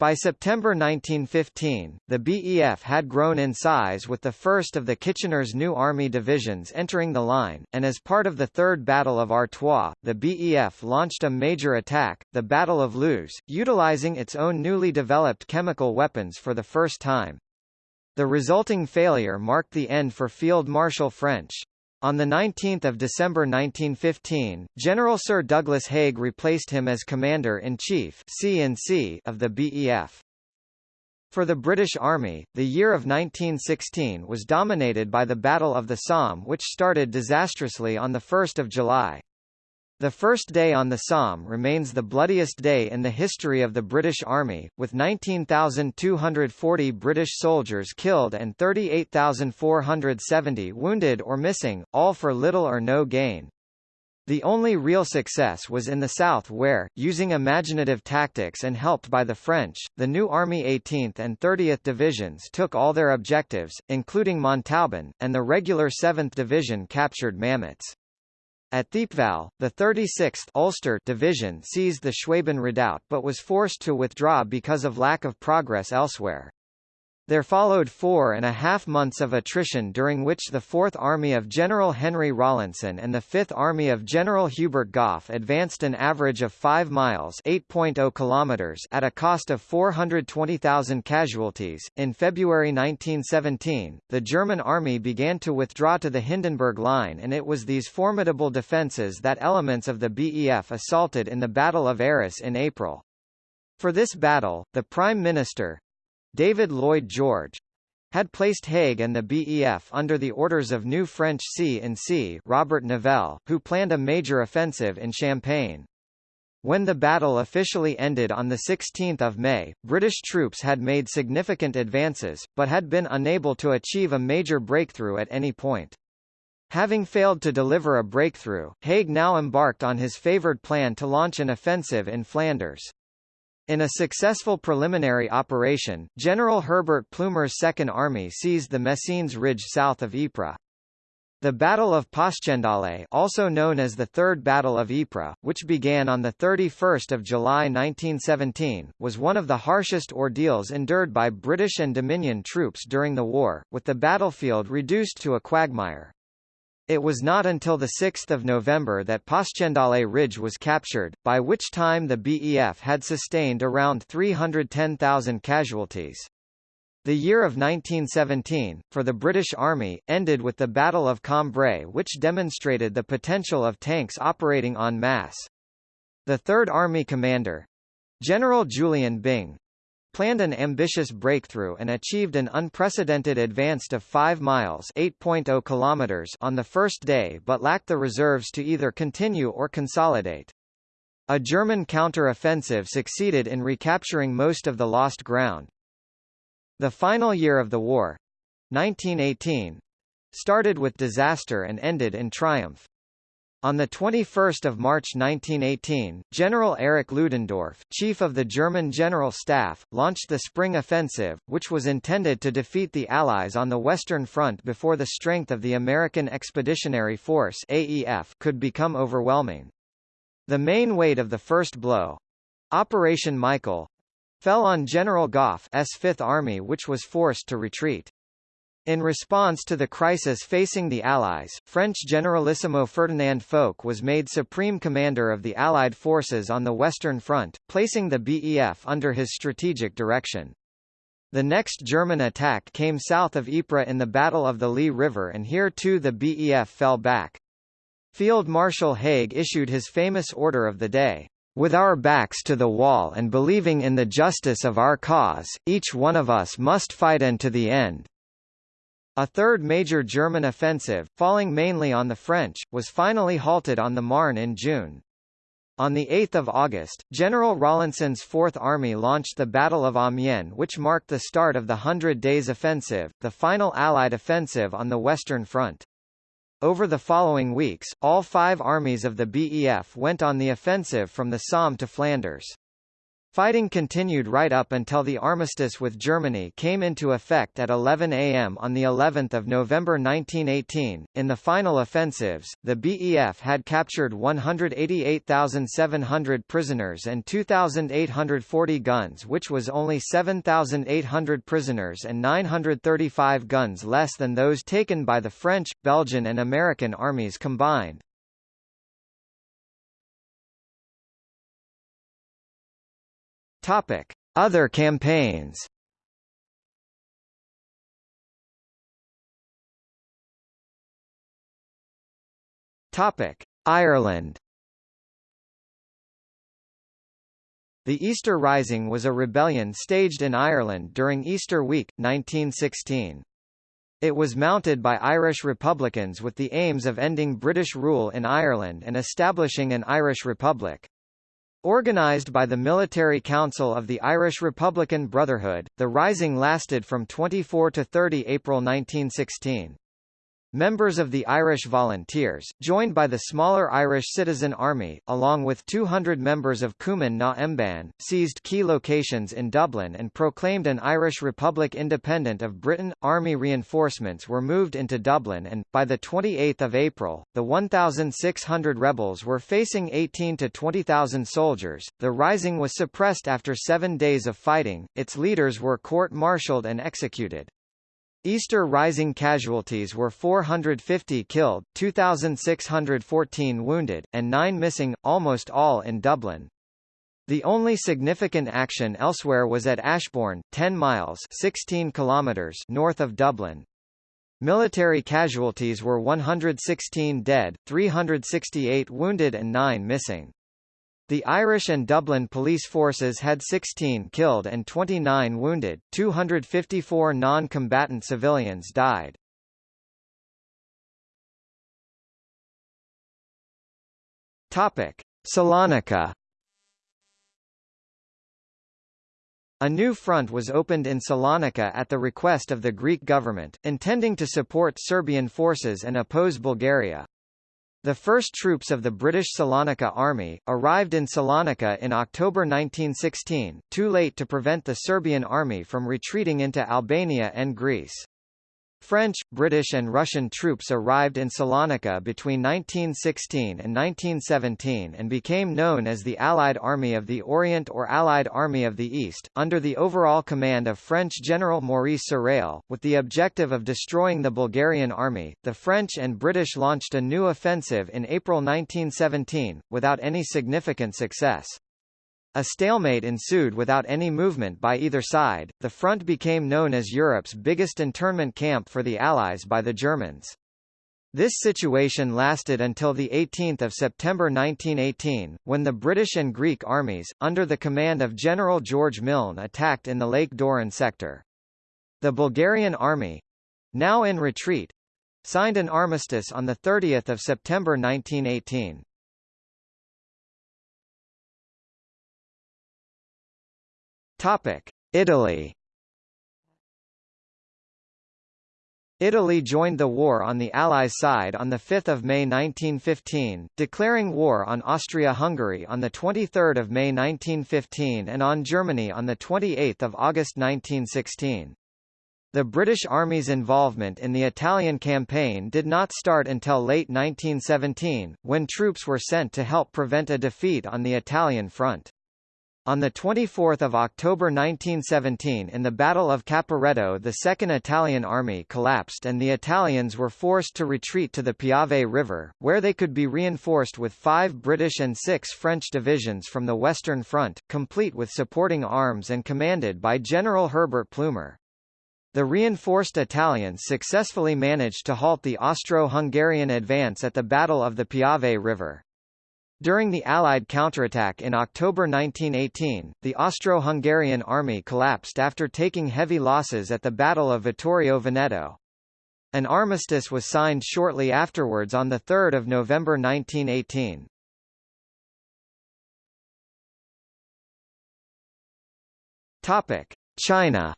By September 1915, the BEF had grown in size with the first of the Kitchener's new army divisions entering the line, and as part of the Third Battle of Artois, the BEF launched a major attack, the Battle of Loos, utilizing its own newly developed chemical weapons for the first time. The resulting failure marked the end for Field Marshal French. On 19 December 1915, General Sir Douglas Haig replaced him as Commander-in-Chief of the BEF. For the British Army, the year of 1916 was dominated by the Battle of the Somme which started disastrously on 1 July. The first day on the Somme remains the bloodiest day in the history of the British Army, with 19,240 British soldiers killed and 38,470 wounded or missing, all for little or no gain. The only real success was in the south where, using imaginative tactics and helped by the French, the new Army 18th and 30th Divisions took all their objectives, including Montauban, and the regular 7th Division captured Mametz. At Thiepval, the 36th Ulster Division seized the Schwaben redoubt but was forced to withdraw because of lack of progress elsewhere. There followed four and a half months of attrition during which the Fourth Army of General Henry Rawlinson and the Fifth Army of General Hubert Gough advanced an average of 5 miles (8.0 kilometers) at a cost of 420,000 casualties. In February 1917, the German army began to withdraw to the Hindenburg Line and it was these formidable defences that elements of the BEF assaulted in the Battle of Arras in April. For this battle, the Prime Minister, David Lloyd George had placed Haig and the BEF under the orders of new French C-in-C Robert Nivelle, who planned a major offensive in Champagne. When the battle officially ended on 16 May, British troops had made significant advances, but had been unable to achieve a major breakthrough at any point. Having failed to deliver a breakthrough, Haig now embarked on his favoured plan to launch an offensive in Flanders. In a successful preliminary operation, General Herbert Plumer's Second Army seized the Messines Ridge south of Ypres. The Battle of Passchendaele also known as the Third Battle of Ypres, which began on 31 July 1917, was one of the harshest ordeals endured by British and Dominion troops during the war, with the battlefield reduced to a quagmire. It was not until 6 November that Passchendaele Ridge was captured, by which time the BEF had sustained around 310,000 casualties. The year of 1917, for the British Army, ended with the Battle of Cambrai which demonstrated the potential of tanks operating en masse. The Third Army commander, General Julian Byng, planned an ambitious breakthrough and achieved an unprecedented advance of 5 miles (8.0 kilometers) on the first day but lacked the reserves to either continue or consolidate. A German counter-offensive succeeded in recapturing most of the lost ground. The final year of the war, 1918, started with disaster and ended in triumph. On 21 March 1918, General Erich Ludendorff, chief of the German General Staff, launched the Spring Offensive, which was intended to defeat the Allies on the Western Front before the strength of the American Expeditionary Force AEF could become overwhelming. The main weight of the first blow—Operation Michael—fell on General Gough's Fifth Army which was forced to retreat. In response to the crisis facing the Allies, French Generalissimo Ferdinand Foch was made supreme commander of the Allied forces on the Western Front, placing the BEF under his strategic direction. The next German attack came south of Ypres in the Battle of the Lys River and here too the BEF fell back. Field Marshal Haig issued his famous order of the day. With our backs to the wall and believing in the justice of our cause, each one of us must fight and to the end. A third major German offensive, falling mainly on the French, was finally halted on the Marne in June. On 8 August, General Rawlinson's Fourth Army launched the Battle of Amiens which marked the start of the Hundred Days Offensive, the final Allied offensive on the Western Front. Over the following weeks, all five armies of the BEF went on the offensive from the Somme to Flanders. Fighting continued right up until the armistice with Germany came into effect at 11 a.m. on the 11th of November 1918. In the final offensives, the BEF had captured 188,700 prisoners and 2,840 guns, which was only 7,800 prisoners and 935 guns less than those taken by the French, Belgian and American armies combined. Topic: Other campaigns. Topic: Ireland. The Easter Rising was a rebellion staged in Ireland during Easter Week, 1916. It was mounted by Irish Republicans with the aims of ending British rule in Ireland and establishing an Irish Republic. Organised by the Military Council of the Irish Republican Brotherhood, the rising lasted from 24 to 30 April 1916. Members of the Irish Volunteers, joined by the smaller Irish Citizen Army, along with 200 members of Cumann na Mban, seized key locations in Dublin and proclaimed an Irish Republic independent of Britain. Army reinforcements were moved into Dublin and, by 28 April, the 1,600 rebels were facing 18 to 20,000 soldiers. The rising was suppressed after seven days of fighting, its leaders were court-martialed and executed. Easter Rising casualties were 450 killed, 2,614 wounded, and 9 missing, almost all in Dublin. The only significant action elsewhere was at Ashbourne, 10 miles 16 kilometers north of Dublin. Military casualties were 116 dead, 368 wounded and 9 missing. The Irish and Dublin police forces had 16 killed and 29 wounded, 254 non-combatant civilians died. Topic: Salonika A new front was opened in Salonika at the request of the Greek government, intending to support Serbian forces and oppose Bulgaria. The first troops of the British Salonika Army, arrived in Salonika in October 1916, too late to prevent the Serbian army from retreating into Albania and Greece. French, British and Russian troops arrived in Salonika between 1916 and 1917 and became known as the Allied Army of the Orient or Allied Army of the East, under the overall command of French General Maurice Sarrail. With the objective of destroying the Bulgarian army, the French and British launched a new offensive in April 1917, without any significant success. A stalemate ensued without any movement by either side. The front became known as Europe's biggest internment camp for the Allies by the Germans. This situation lasted until 18 September 1918, when the British and Greek armies, under the command of General George Milne attacked in the Lake Doiran sector. The Bulgarian army—now in retreat—signed an armistice on 30 September 1918. Topic: Italy. Italy joined the war on the Allies' side on 5 May 1915, declaring war on Austria-Hungary on 23 May 1915 and on Germany on 28 August 1916. The British Army's involvement in the Italian campaign did not start until late 1917, when troops were sent to help prevent a defeat on the Italian front. On 24 October 1917 in the Battle of Caporetto the Second Italian Army collapsed and the Italians were forced to retreat to the Piave River, where they could be reinforced with five British and six French divisions from the Western Front, complete with supporting arms and commanded by General Herbert Plumer. The reinforced Italians successfully managed to halt the Austro-Hungarian advance at the Battle of the Piave River. During the Allied counterattack in October 1918, the Austro-Hungarian army collapsed after taking heavy losses at the Battle of Vittorio Veneto. An armistice was signed shortly afterwards on 3 November 1918. China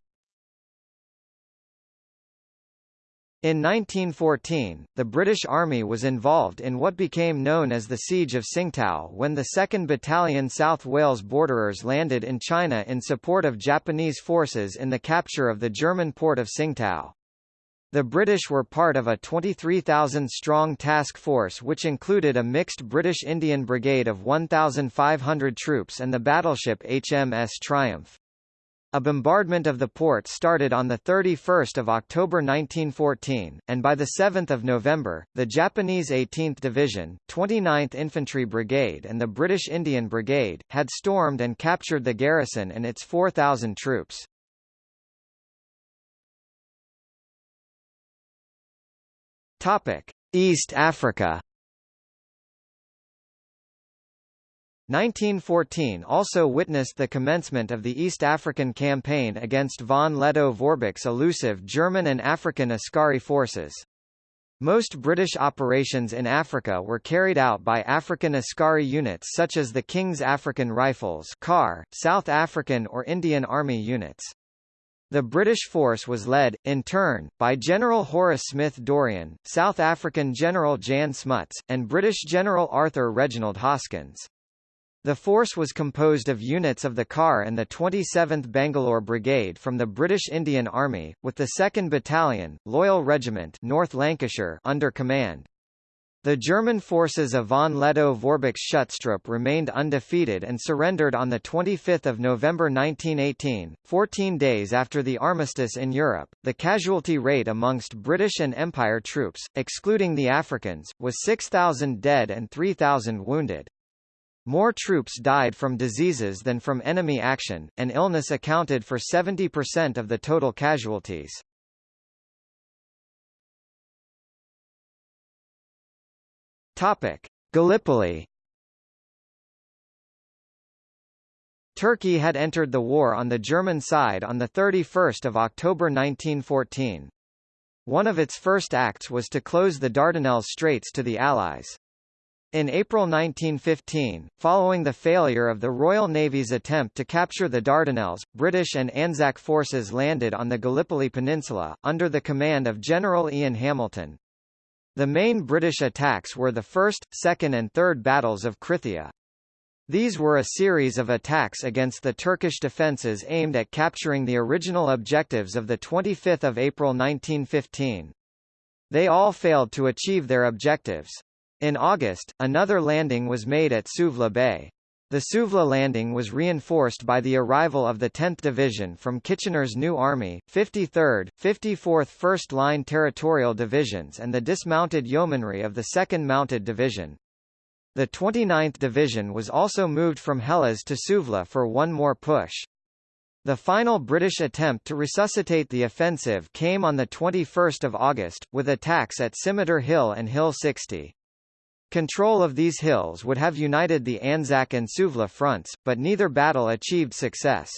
In 1914, the British Army was involved in what became known as the Siege of Tsingtao when the 2nd Battalion South Wales Borderers landed in China in support of Japanese forces in the capture of the German port of Tsingtao. The British were part of a 23,000-strong task force which included a mixed British-Indian brigade of 1,500 troops and the battleship HMS Triumph. A bombardment of the port started on 31 October 1914, and by 7 November, the Japanese 18th Division, 29th Infantry Brigade and the British Indian Brigade, had stormed and captured the garrison and its 4,000 troops. East Africa 1914 also witnessed the commencement of the East African campaign against von Lettow-Vorbeck's elusive German and African Askari forces. Most British operations in Africa were carried out by African Askari units such as the King's African Rifles KAR, South African or Indian Army units. The British force was led, in turn, by General Horace Smith Dorrien, South African General Jan Smuts, and British General Arthur Reginald Hoskins. The force was composed of units of the KAR and the 27th Bangalore Brigade from the British Indian Army, with the 2nd Battalion, Loyal Regiment North Lancashire under command. The German forces of von Lettow-Vorbeck's Schutztruppe remained undefeated and surrendered on 25 November 1918, 14 days after the armistice in Europe. The casualty rate amongst British and Empire troops, excluding the Africans, was 6,000 dead and 3,000 wounded. More troops died from diseases than from enemy action, and illness accounted for 70% of the total casualties. Topic: Gallipoli. Turkey had entered the war on the German side on 31 October 1914. One of its first acts was to close the Dardanelles Straits to the Allies. In April 1915, following the failure of the Royal Navy's attempt to capture the Dardanelles, British and Anzac forces landed on the Gallipoli Peninsula, under the command of General Ian Hamilton. The main British attacks were the First, Second and Third Battles of Krithia. These were a series of attacks against the Turkish defences aimed at capturing the original objectives of 25 April 1915. They all failed to achieve their objectives. In August, another landing was made at Suvla Bay. The Suvla landing was reinforced by the arrival of the 10th Division from Kitchener's New Army, 53rd, 54th First Line Territorial Divisions and the dismounted yeomanry of the 2nd Mounted Division. The 29th Division was also moved from Helles to Suvla for one more push. The final British attempt to resuscitate the offensive came on 21 August, with attacks at Scimitar Hill and Hill 60. Control of these hills would have united the Anzac and Suvla fronts, but neither battle achieved success.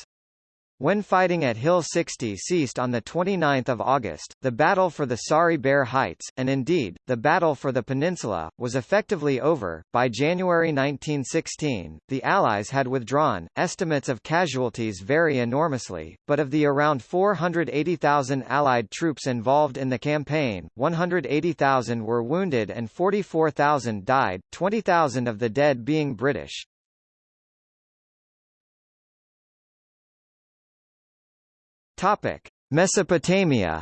When fighting at Hill 60 ceased on 29 August, the battle for the Sari Bair Heights, and indeed, the battle for the peninsula, was effectively over. By January 1916, the Allies had withdrawn. Estimates of casualties vary enormously, but of the around 480,000 Allied troops involved in the campaign, 180,000 were wounded and 44,000 died, 20,000 of the dead being British. Topic: Mesopotamia.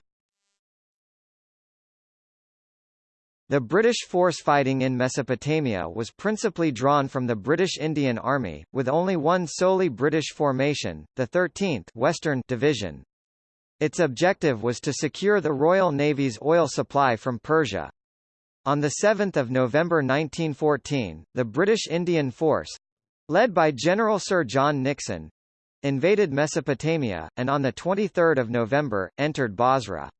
The British force fighting in Mesopotamia was principally drawn from the British Indian Army, with only one solely British formation, the 13th Western Division. Its objective was to secure the Royal Navy's oil supply from Persia. On 7 November 1914, the British Indian Force—led by General Sir John Nixon, invaded Mesopotamia, and on 23 November, entered Basra.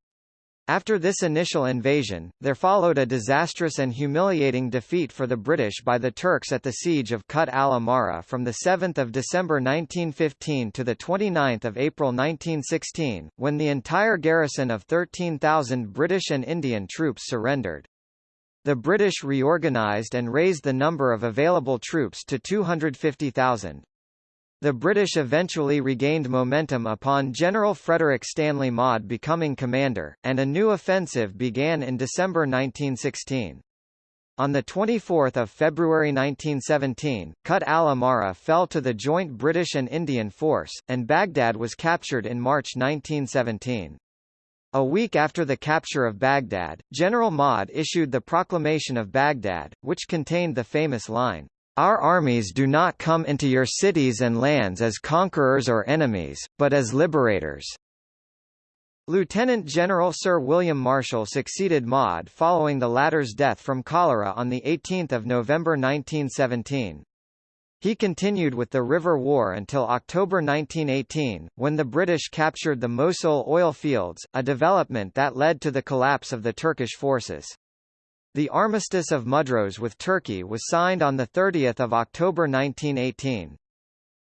After this initial invasion, there followed a disastrous and humiliating defeat for the British by the Turks at the siege of Kut al-Amara from 7 December 1915 to 29 April 1916, when the entire garrison of 13,000 British and Indian troops surrendered. The British reorganised and raised the number of available troops to 250,000. The British eventually regained momentum upon General Frederick Stanley Maude becoming commander, and a new offensive began in December 1916. On 24 February 1917, Kut al-Amara fell to the joint British and Indian force, and Baghdad was captured in March 1917. A week after the capture of Baghdad, General Maude issued the Proclamation of Baghdad, which contained the famous line, our armies do not come into your cities and lands as conquerors or enemies, but as liberators. Lieutenant General Sir William Marshall succeeded Maude following the latter's death from cholera on 18 November 1917. He continued with the River War until October 1918, when the British captured the Mosul oil fields, a development that led to the collapse of the Turkish forces. The Armistice of Mudros with Turkey was signed on 30 October 1918.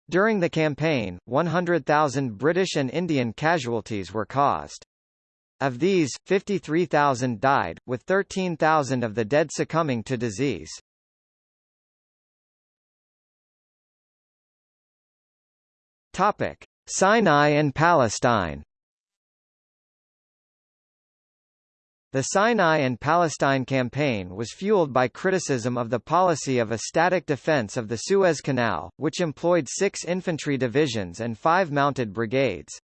During the campaign, 100,000 British and Indian casualties were caused. Of these, 53,000 died, with 13,000 of the dead succumbing to disease. Topic: Sinai and Palestine. The Sinai and Palestine campaign was fueled by criticism of the policy of a static defense of the Suez Canal, which employed six infantry divisions and five mounted brigades.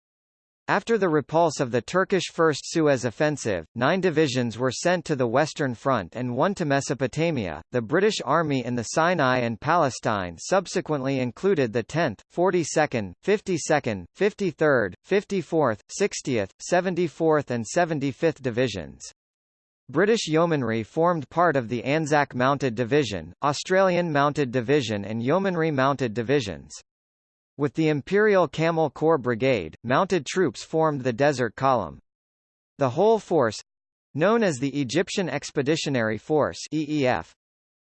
After the repulse of the Turkish First Suez Offensive, nine divisions were sent to the Western Front and one to Mesopotamia. The British Army in the Sinai and Palestine subsequently included the 10th, 42nd, 52nd, 53rd, 54th, 60th, 74th, and 75th Divisions. British Yeomanry formed part of the Anzac Mounted Division, Australian Mounted Division and Yeomanry Mounted Divisions. With the Imperial Camel Corps Brigade, mounted troops formed the Desert Column. The whole force—known as the Egyptian Expeditionary Force EEF,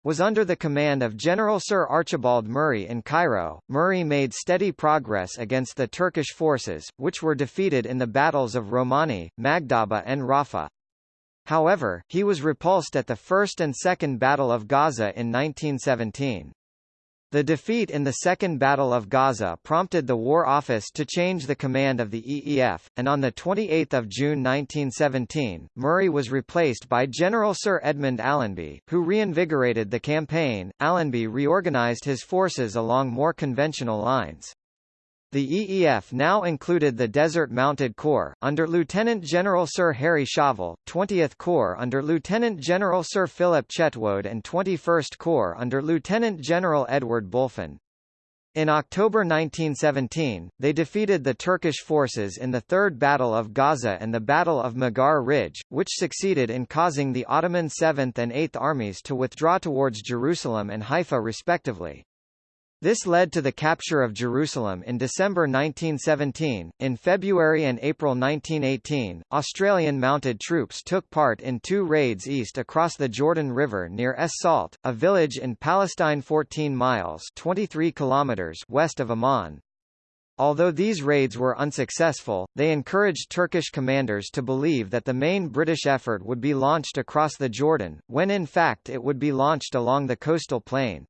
was under the command of General Sir Archibald Murray in Cairo. Murray made steady progress against the Turkish forces, which were defeated in the battles of Romani, Magdaba and Rafah. However, he was repulsed at the First and Second Battle of Gaza in 1917. The defeat in the Second Battle of Gaza prompted the War Office to change the command of the EEF, and on 28 June 1917, Murray was replaced by General Sir Edmund Allenby, who reinvigorated the campaign. Allenby reorganized his forces along more conventional lines. The EEF now included the Desert Mounted Corps, under Lieutenant General Sir Harry Chauvel, 20th Corps under Lieutenant General Sir Philip Chetwode and 21st Corps under Lieutenant General Edward Bulfin. In October 1917, they defeated the Turkish forces in the Third Battle of Gaza and the Battle of Mughar Ridge, which succeeded in causing the Ottoman 7th and 8th armies to withdraw towards Jerusalem and Haifa respectively. This led to the capture of Jerusalem in December 1917. In February and April 1918, Australian mounted troops took part in two raids east across the Jordan River near Es Salt, a village in Palestine 14 miles 23 kilometers west of Amman. Although these raids were unsuccessful, they encouraged Turkish commanders to believe that the main British effort would be launched across the Jordan, when in fact it would be launched along the coastal plain.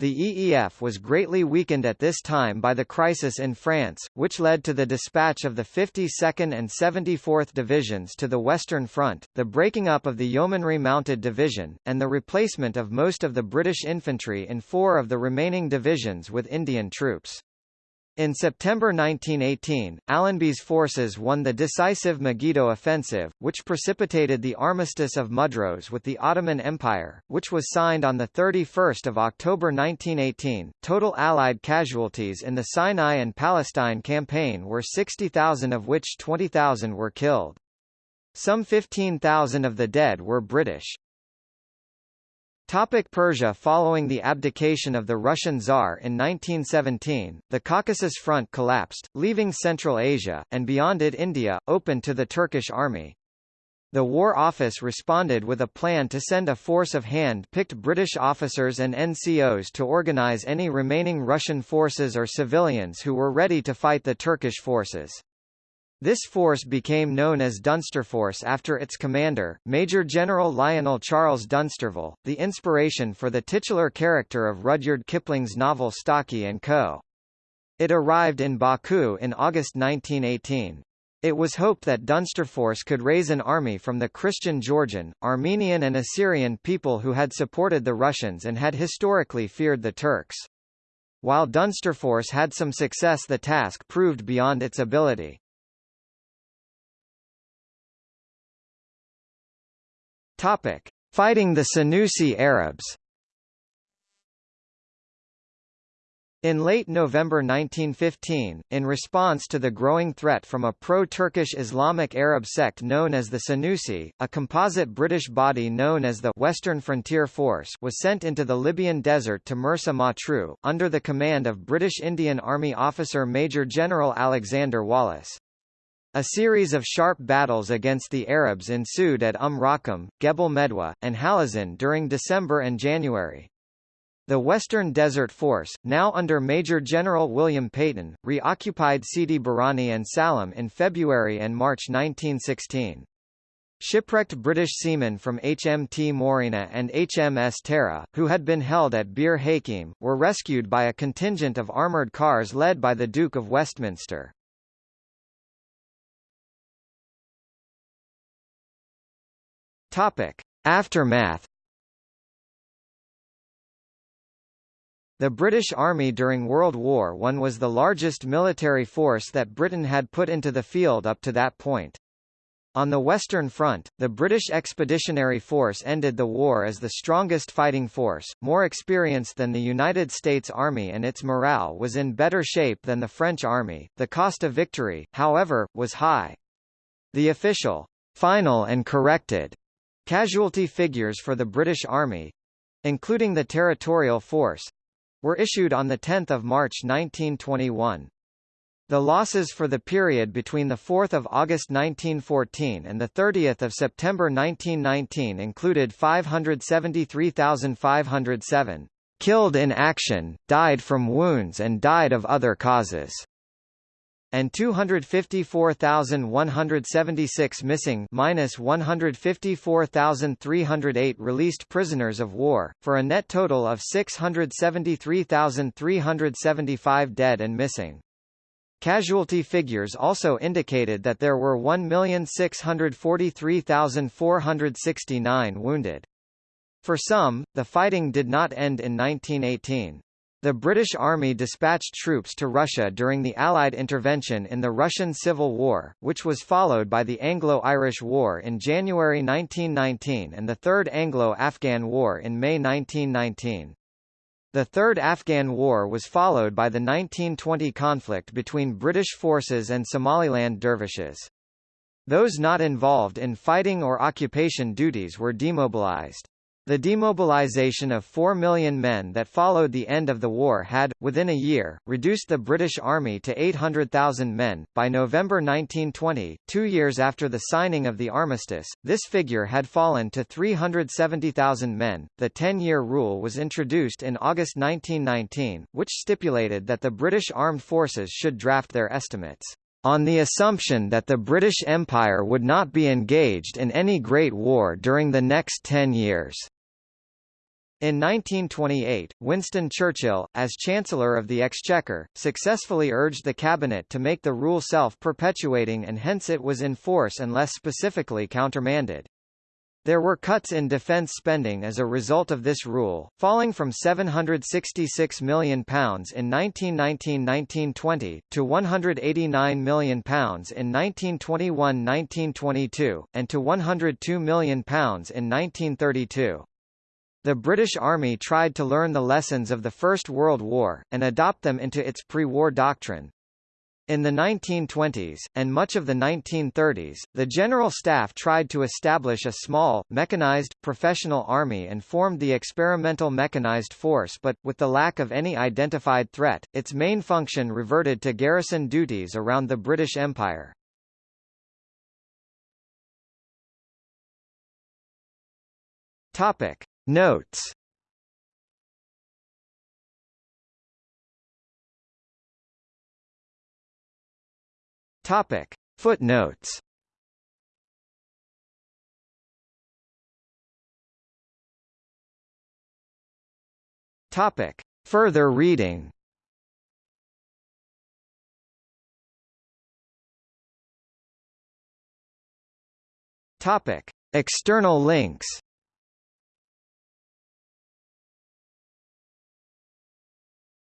The EEF was greatly weakened at this time by the crisis in France, which led to the dispatch of the 52nd and 74th Divisions to the Western Front, the breaking up of the Yeomanry Mounted Division, and the replacement of most of the British infantry in four of the remaining divisions with Indian troops. In September 1918, Allenby's forces won the decisive Megiddo offensive, which precipitated the Armistice of Mudros with the Ottoman Empire, which was signed on 31 October 1918. Total Allied casualties in the Sinai and Palestine campaign were 60,000 of which 20,000 were killed. Some 15,000 of the dead were British. Topic Persia Following the abdication of the Russian Tsar in 1917, the Caucasus Front collapsed, leaving Central Asia, and beyond it India, open to the Turkish army. The War Office responded with a plan to send a force of hand-picked British officers and NCOs to organize any remaining Russian forces or civilians who were ready to fight the Turkish forces. This force became known as Dunsterforce after its commander, Major General Lionel Charles Dunsterville, the inspiration for the titular character of Rudyard Kipling's novel Stalky and Co. It arrived in Baku in August 1918. It was hoped that Dunsterforce could raise an army from the Christian Georgian, Armenian and Assyrian people who had supported the Russians and had historically feared the Turks. While Dunsterforce had some success the task proved beyond its ability. Topic: Fighting the Senussi Arabs. In late November 1915, in response to the growing threat from a pro-Turkish Islamic Arab sect known as the Senussi, a composite British body known as the Western Frontier Force was sent into the Libyan desert to Mersa Matruh, under the command of British Indian Army officer Major General Alexander Wallace. A series of sharp battles against the Arabs ensued at Umm Raqam, Gebel Medwa, and Halazin during December and January. The Western Desert Force, now under Major General William Peyton, reoccupied Sidi Barrani and Sollum in February and March 1916. Shipwrecked British seamen from HMT Moorina and HMS Tara, who had been held at Bir Hakeim, were rescued by a contingent of armoured cars led by the Duke of Westminster. Topic: Aftermath. The British Army during World War I was the largest military force that Britain had put into the field up to that point. On the Western Front, the British Expeditionary Force ended the war as the strongest fighting force, more experienced than the United States Army and its morale was in better shape than the French Army. The cost of victory, however, was high. The official, final and corrected Casualty figures for the British Army—including the territorial force—were issued on 10 March 1921. The losses for the period between 4 August 1914 and 30 September 1919 included 573,507 killed in action, died from wounds and died of other causes and 254,176 missing minus 154,308 released prisoners of war, for a net total of 673,375 dead and missing. Casualty figures also indicated that there were 1,643,469 wounded. For some, the fighting did not end in 1918. The British Army dispatched troops to Russia during the Allied intervention in the Russian Civil War, which was followed by the Anglo-Irish War in January 1919 and the Third Anglo-Afghan War in May 1919. The Third Afghan War was followed by the 1920 conflict between British forces and Somaliland dervishes. Those not involved in fighting or occupation duties were demobilized. The demobilization of 4 million men that followed the end of the war had, within a year, reduced the British Army to 800,000 men. By November 1920, two years after the signing of the armistice, this figure had fallen to 370,000 men. The 10 year rule was introduced in August 1919, which stipulated that the British armed forces should draft their estimates on the assumption that the British Empire would not be engaged in any Great War during the next ten years. In 1928, Winston Churchill, as Chancellor of the Exchequer, successfully urged the cabinet to make the rule self-perpetuating and hence it was in force unless specifically countermanded. There were cuts in defence spending as a result of this rule, falling from £766 million in 1919–1920, to £189 million in 1921–1922, and to £102 million in 1932. The British Army tried to learn the lessons of the First World War, and adopt them into its pre-war doctrine. In the 1920s, and much of the 1930s, the General Staff tried to establish a small, mechanized, professional army and formed the Experimental Mechanized Force but, with the lack of any identified threat, its main function reverted to garrison duties around the British Empire. Topic. Notes Topic. Footnotes Topic. Further reading Topic. External links